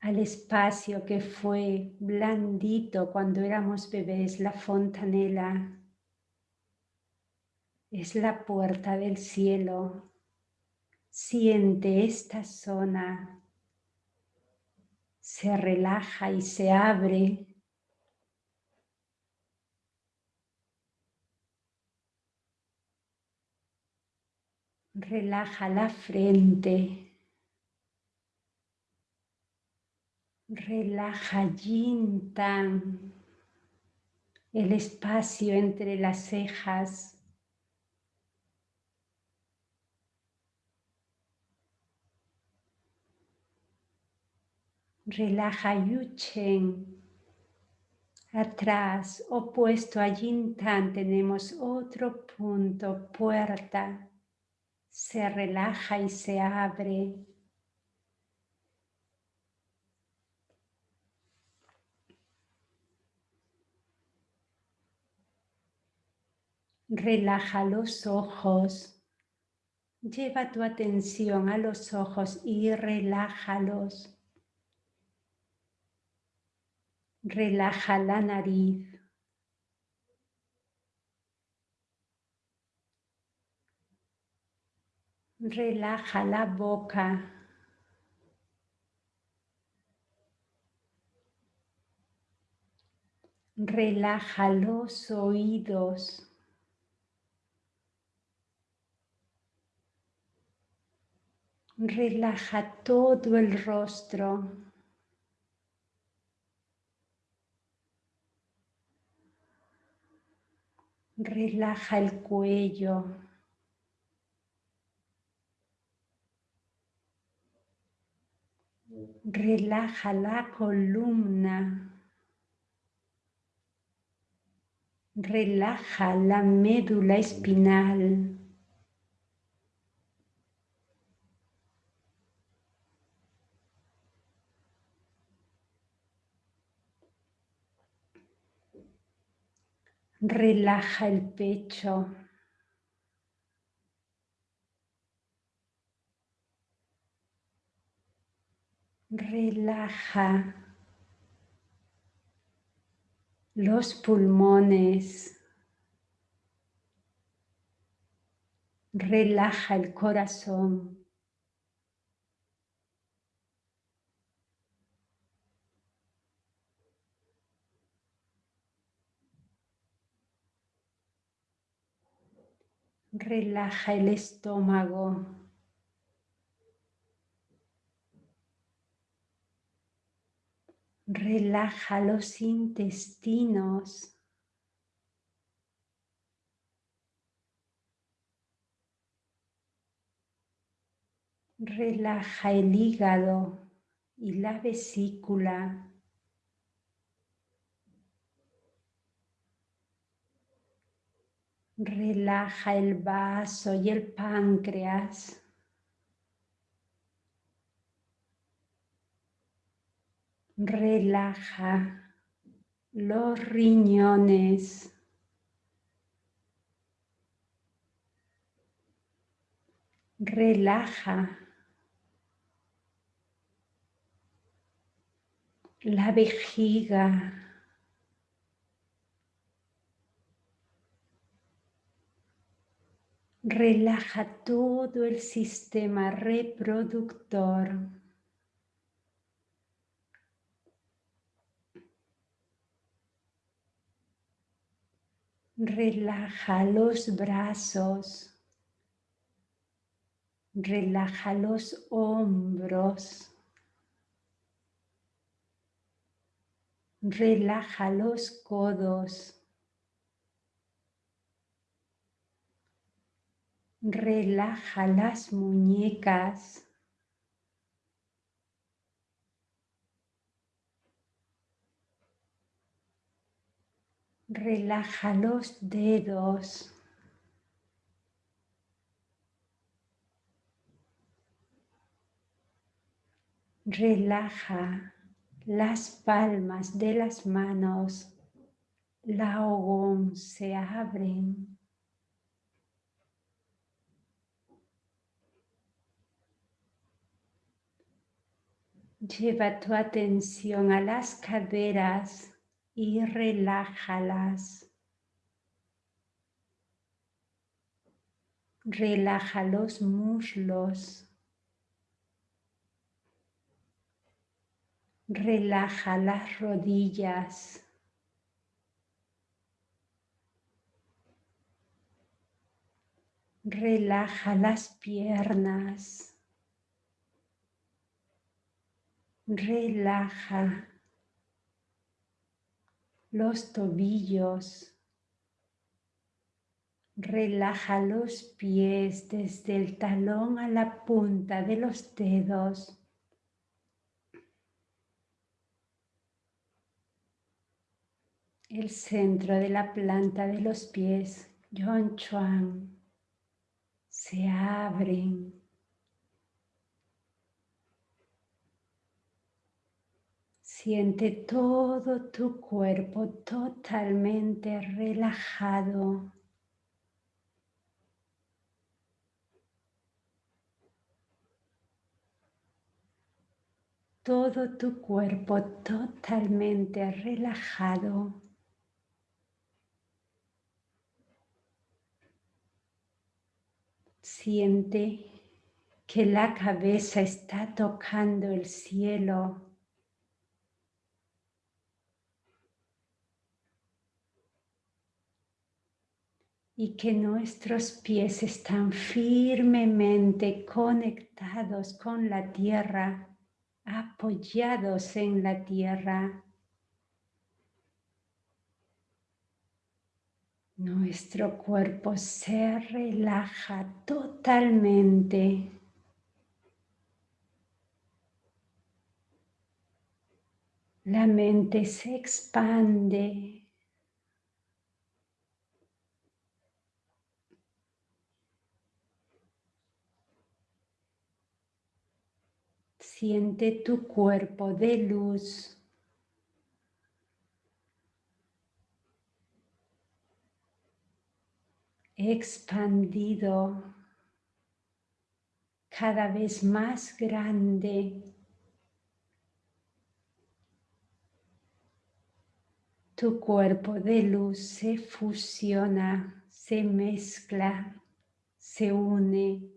A: al espacio que fue blandito cuando éramos bebés, la fontanela. Es la puerta del cielo. Siente esta zona. Se relaja y se abre Relaja la frente. Relaja Yin el espacio entre las cejas. Relaja Yuchen. Atrás, opuesto a Yin tenemos otro punto, puerta se relaja y se abre. Relaja los ojos. Lleva tu atención a los ojos y relájalos. Relaja la nariz. Relaja la boca. Relaja los oídos. Relaja todo el rostro. Relaja el cuello. Relaja la columna. Relaja la médula espinal. Relaja el pecho. Relaja los pulmones. Relaja el corazón. Relaja el estómago. Relaja los intestinos. Relaja el hígado y la vesícula. Relaja el vaso y el páncreas. Relaja los riñones. Relaja la vejiga. Relaja todo el sistema reproductor. Relaja los brazos. Relaja los hombros. Relaja los codos. Relaja las muñecas. Relaja los dedos. Relaja las palmas de las manos, la ogón se abren. Lleva tu atención a las caderas y relájalas. Relaja los muslos. Relaja las rodillas. Relaja las piernas. Relaja los tobillos. Relaja los pies desde el talón a la punta de los dedos. el centro de la planta de los pies, Yon Chuan, se abren. Siente todo tu cuerpo totalmente relajado. Todo tu cuerpo totalmente relajado. Siente que la cabeza está tocando el cielo. Y que nuestros pies están firmemente conectados con la tierra, apoyados en la tierra. Nuestro cuerpo se relaja totalmente. La mente se expande. Siente tu cuerpo de luz. expandido, cada vez más grande. Tu cuerpo de luz se fusiona, se mezcla, se une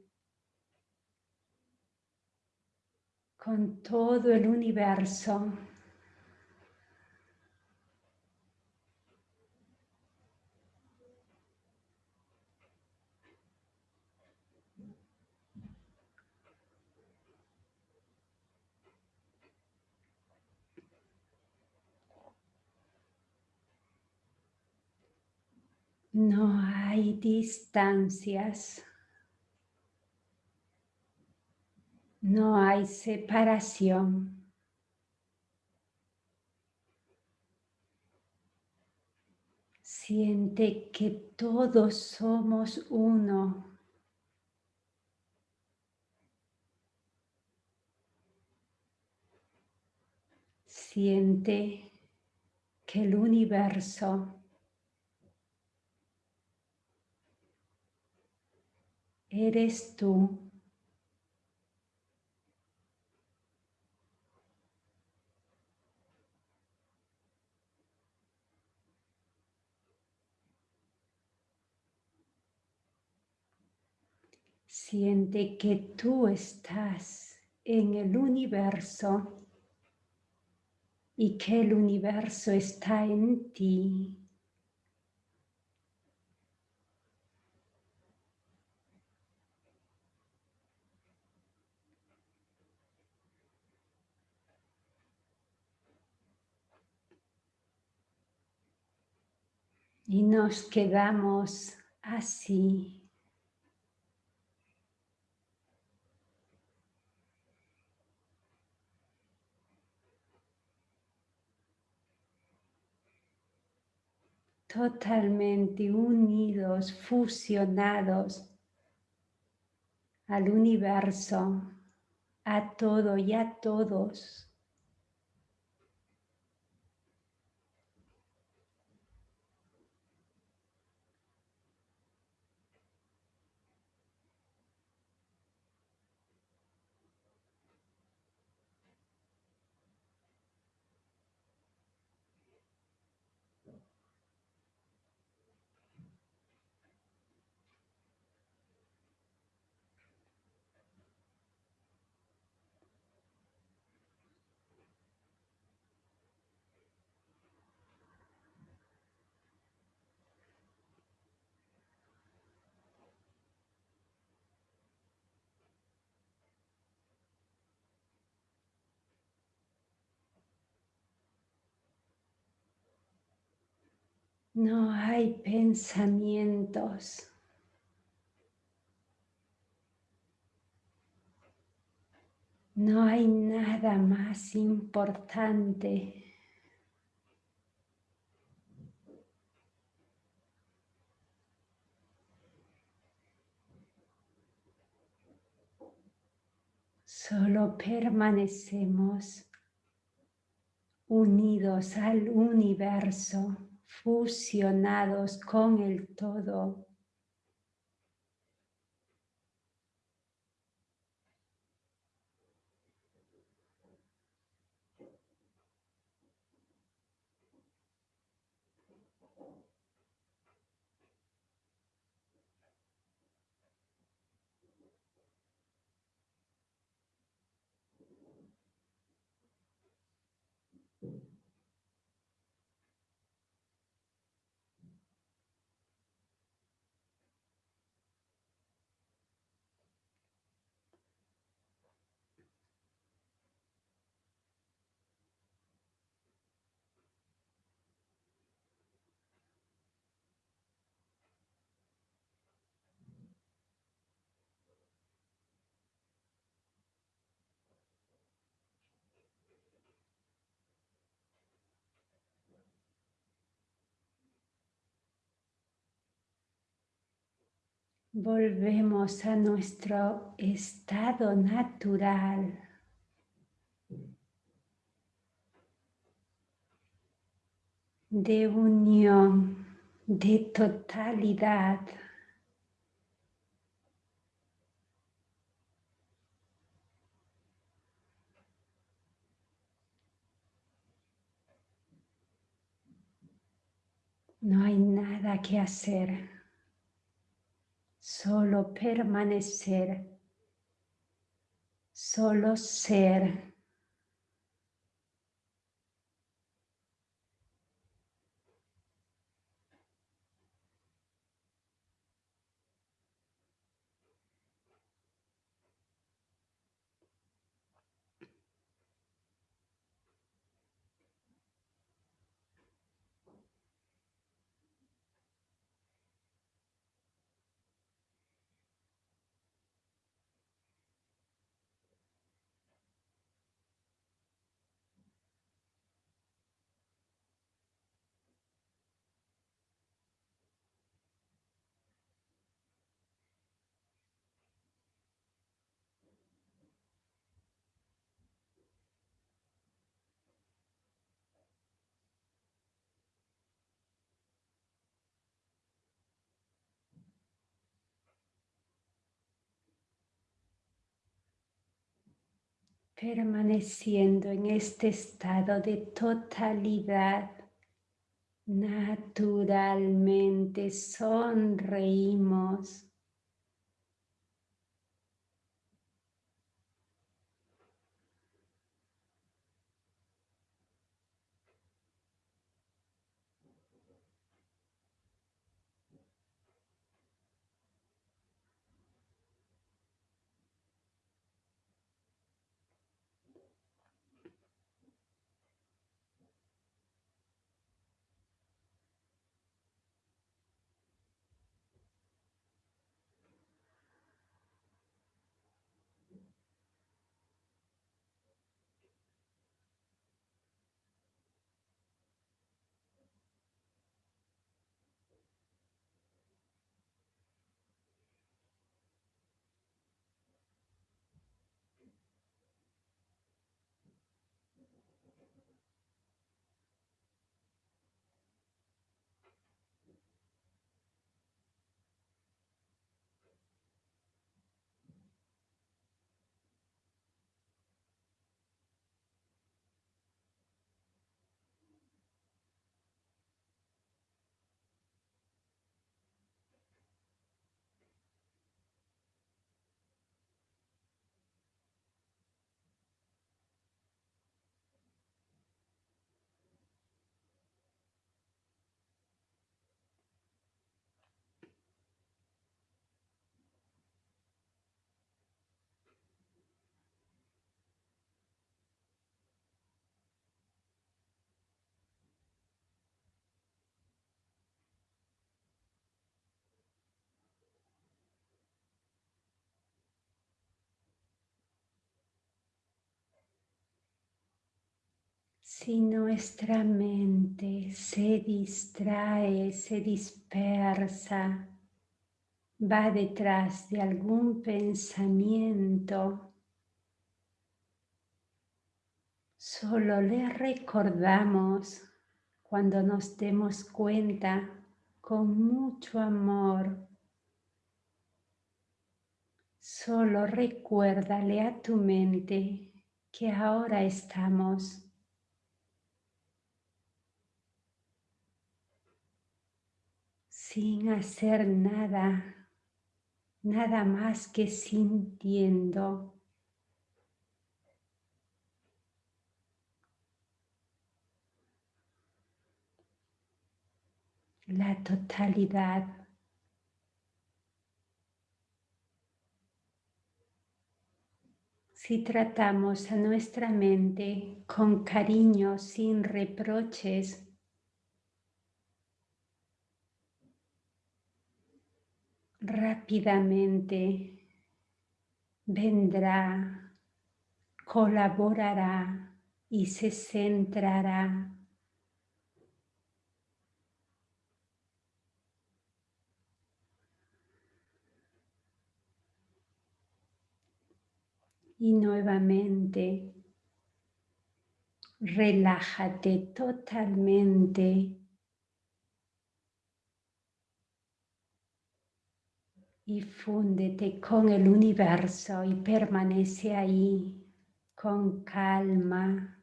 A: con todo el universo. No hay distancias. No hay separación. Siente que todos somos uno. Siente que el universo eres tú. Siente que tú estás en el universo y que el universo está en ti. Y nos quedamos así. Totalmente unidos, fusionados al universo, a todo y a todos. No hay pensamientos. No hay nada más importante. Solo permanecemos unidos al universo fusionados con el todo. Volvemos a nuestro estado natural. de unión, de totalidad. No hay nada que hacer solo permanecer, solo ser. Permaneciendo en este estado de totalidad, naturalmente sonreímos Si nuestra mente se distrae, se dispersa, va detrás de algún pensamiento, solo le recordamos cuando nos demos cuenta con mucho amor. Solo recuérdale a tu mente que ahora estamos sin hacer nada, nada más que sintiendo. la totalidad. Si tratamos a nuestra mente con cariño, sin reproches, rápidamente vendrá, colaborará y se centrará y nuevamente relájate totalmente y fúndete con el universo y permanece ahí con calma,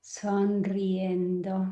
A: sonriendo.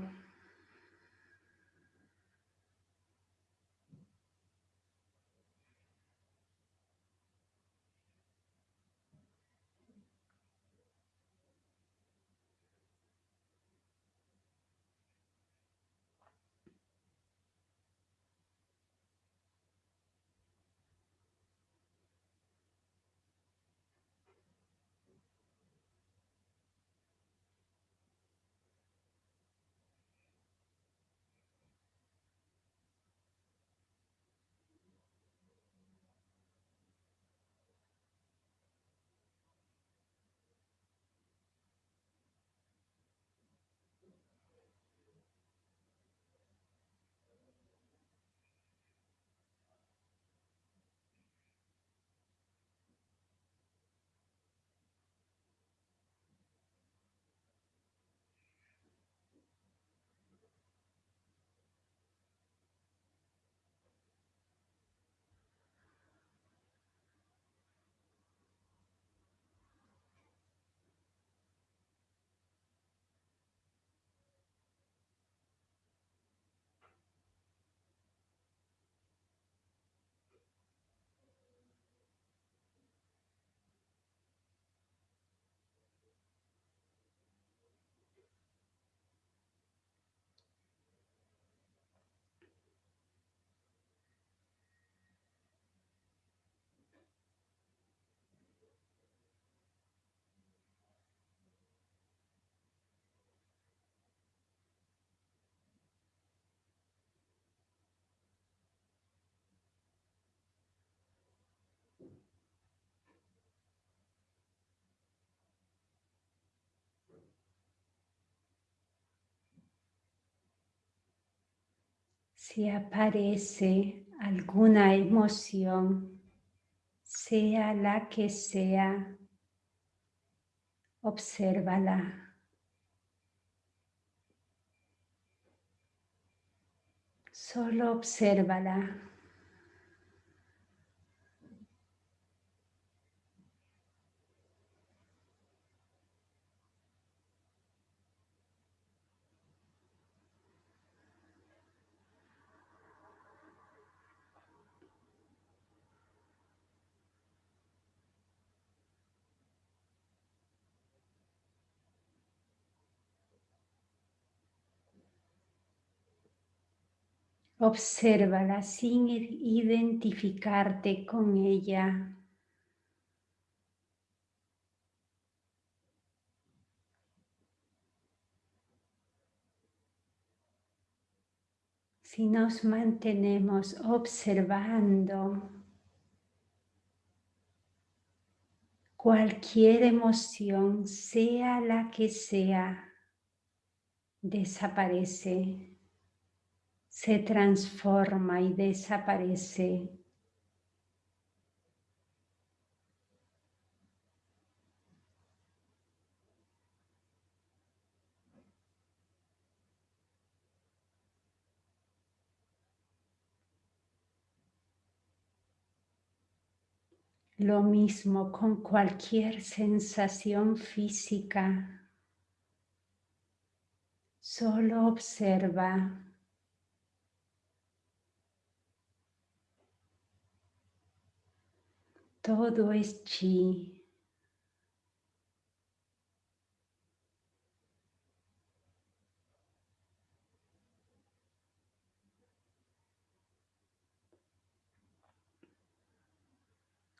A: Si aparece alguna emoción, sea la que sea, obsérvala. Solo obsérvala. Obsérvala sin identificarte con ella. Si nos mantenemos observando, cualquier emoción, sea la que sea, desaparece, se transforma y desaparece. Lo mismo con cualquier sensación física. Solo observa. Todo es chi.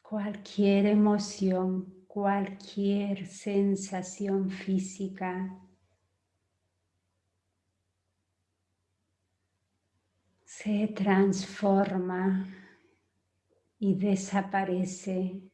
A: cualquier emoción, cualquier sensación física. se transforma y desaparece.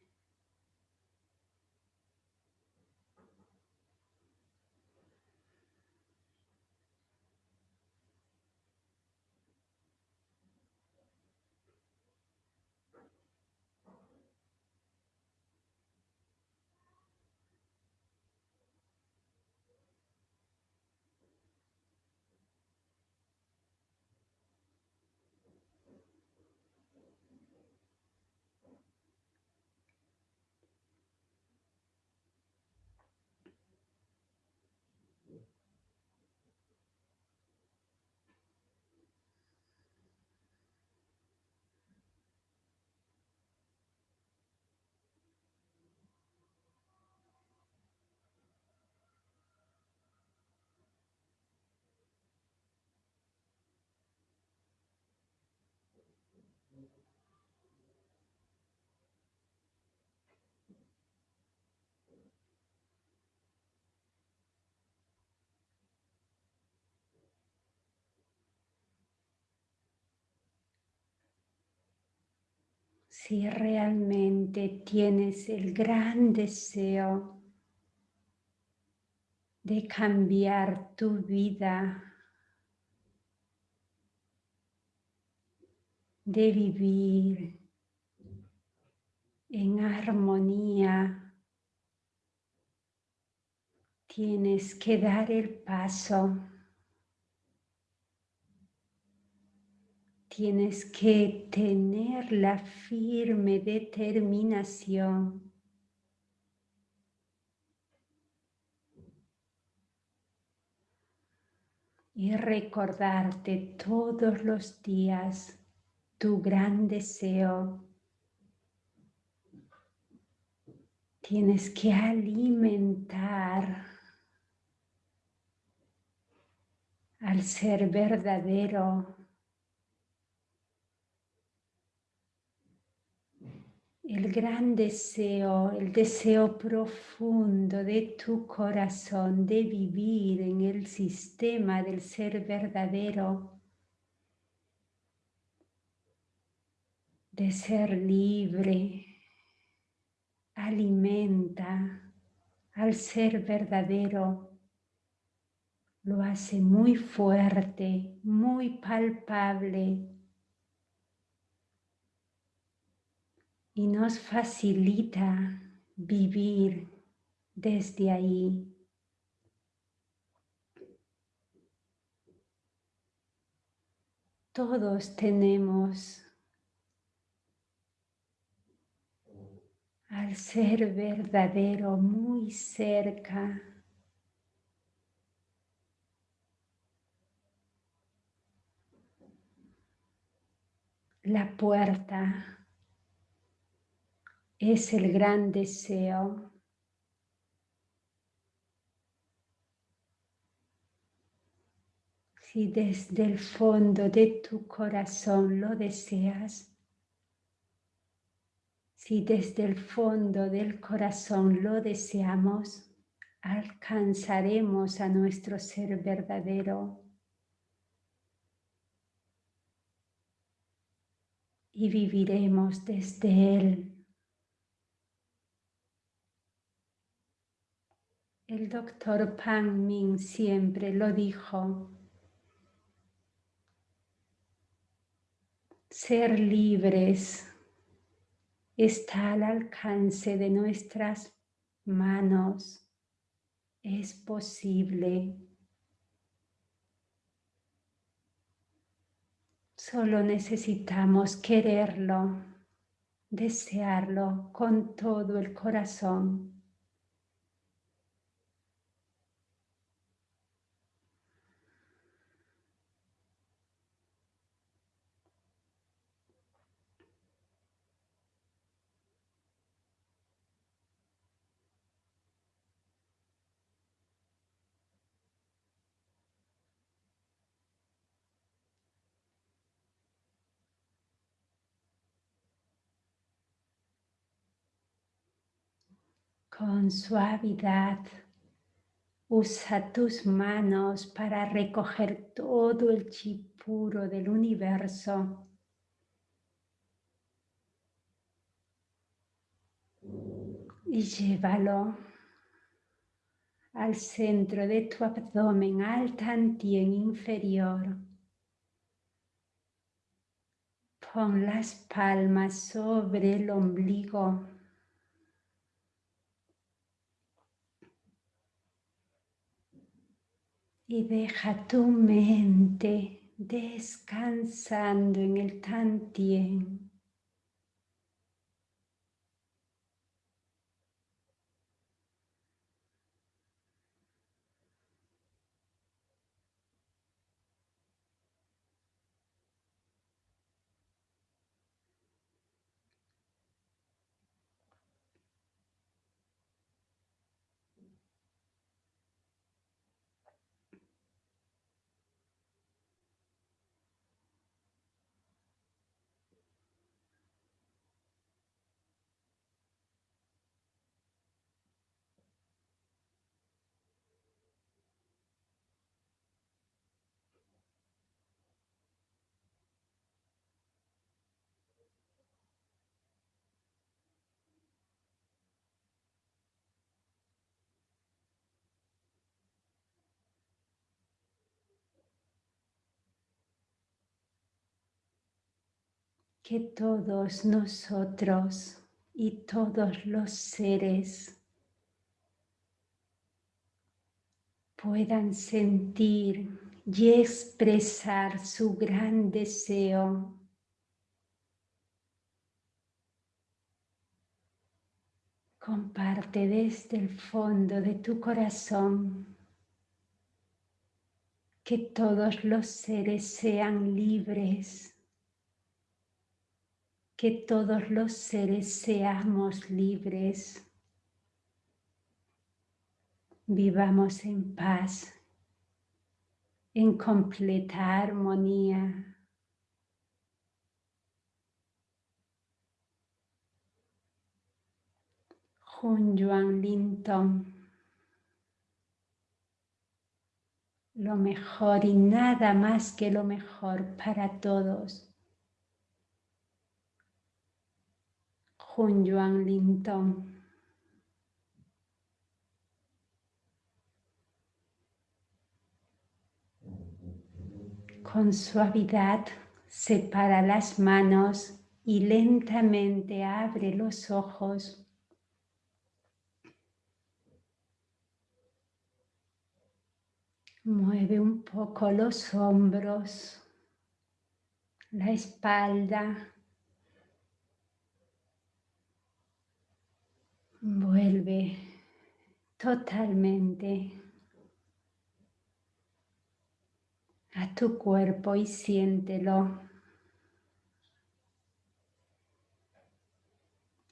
A: Si realmente tienes el gran deseo de cambiar tu vida, de vivir en armonía, tienes que dar el paso. Tienes que tener la firme determinación y recordarte todos los días tu gran deseo. Tienes que alimentar al ser verdadero el gran deseo, el deseo profundo de tu corazón de vivir en el sistema del ser verdadero, de ser libre, alimenta al ser verdadero, lo hace muy fuerte, muy palpable, y nos facilita vivir desde ahí. Todos tenemos al ser verdadero muy cerca. La puerta es el gran deseo. Si desde el fondo de tu corazón lo deseas, si desde el fondo del corazón lo deseamos, alcanzaremos a nuestro ser verdadero. Y viviremos desde él El doctor Pan Min siempre lo dijo. Ser libres está al alcance de nuestras manos. Es posible. Solo necesitamos quererlo, desearlo con todo el corazón. Con suavidad, usa tus manos para recoger todo el chi puro del universo. Y llévalo al centro de tu abdomen, al tantien inferior. Pon las palmas sobre el ombligo. Y deja tu mente descansando en el tantien. Que todos nosotros y todos los seres puedan sentir y expresar su gran deseo Comparte desde el fondo de tu corazón. Que todos los seres sean libres que todos los seres seamos libres, vivamos en paz, en completa armonía. Jun Yuan Linton. Lo mejor y nada más que lo mejor para todos. Jun Yuan Linton. Con suavidad separa las manos y lentamente abre los ojos. Mueve un poco los hombros, la espalda, Vuelve totalmente a tu cuerpo y siéntelo.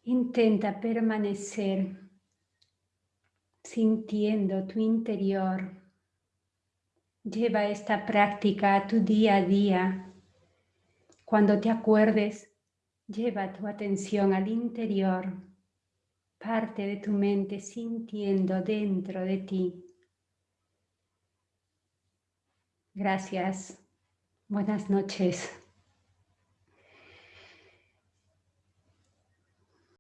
A: Intenta permanecer sintiendo tu interior. Lleva esta práctica a tu día a día. Cuando te acuerdes, lleva tu atención al interior parte de tu mente sintiendo dentro de ti. Gracias. Buenas noches.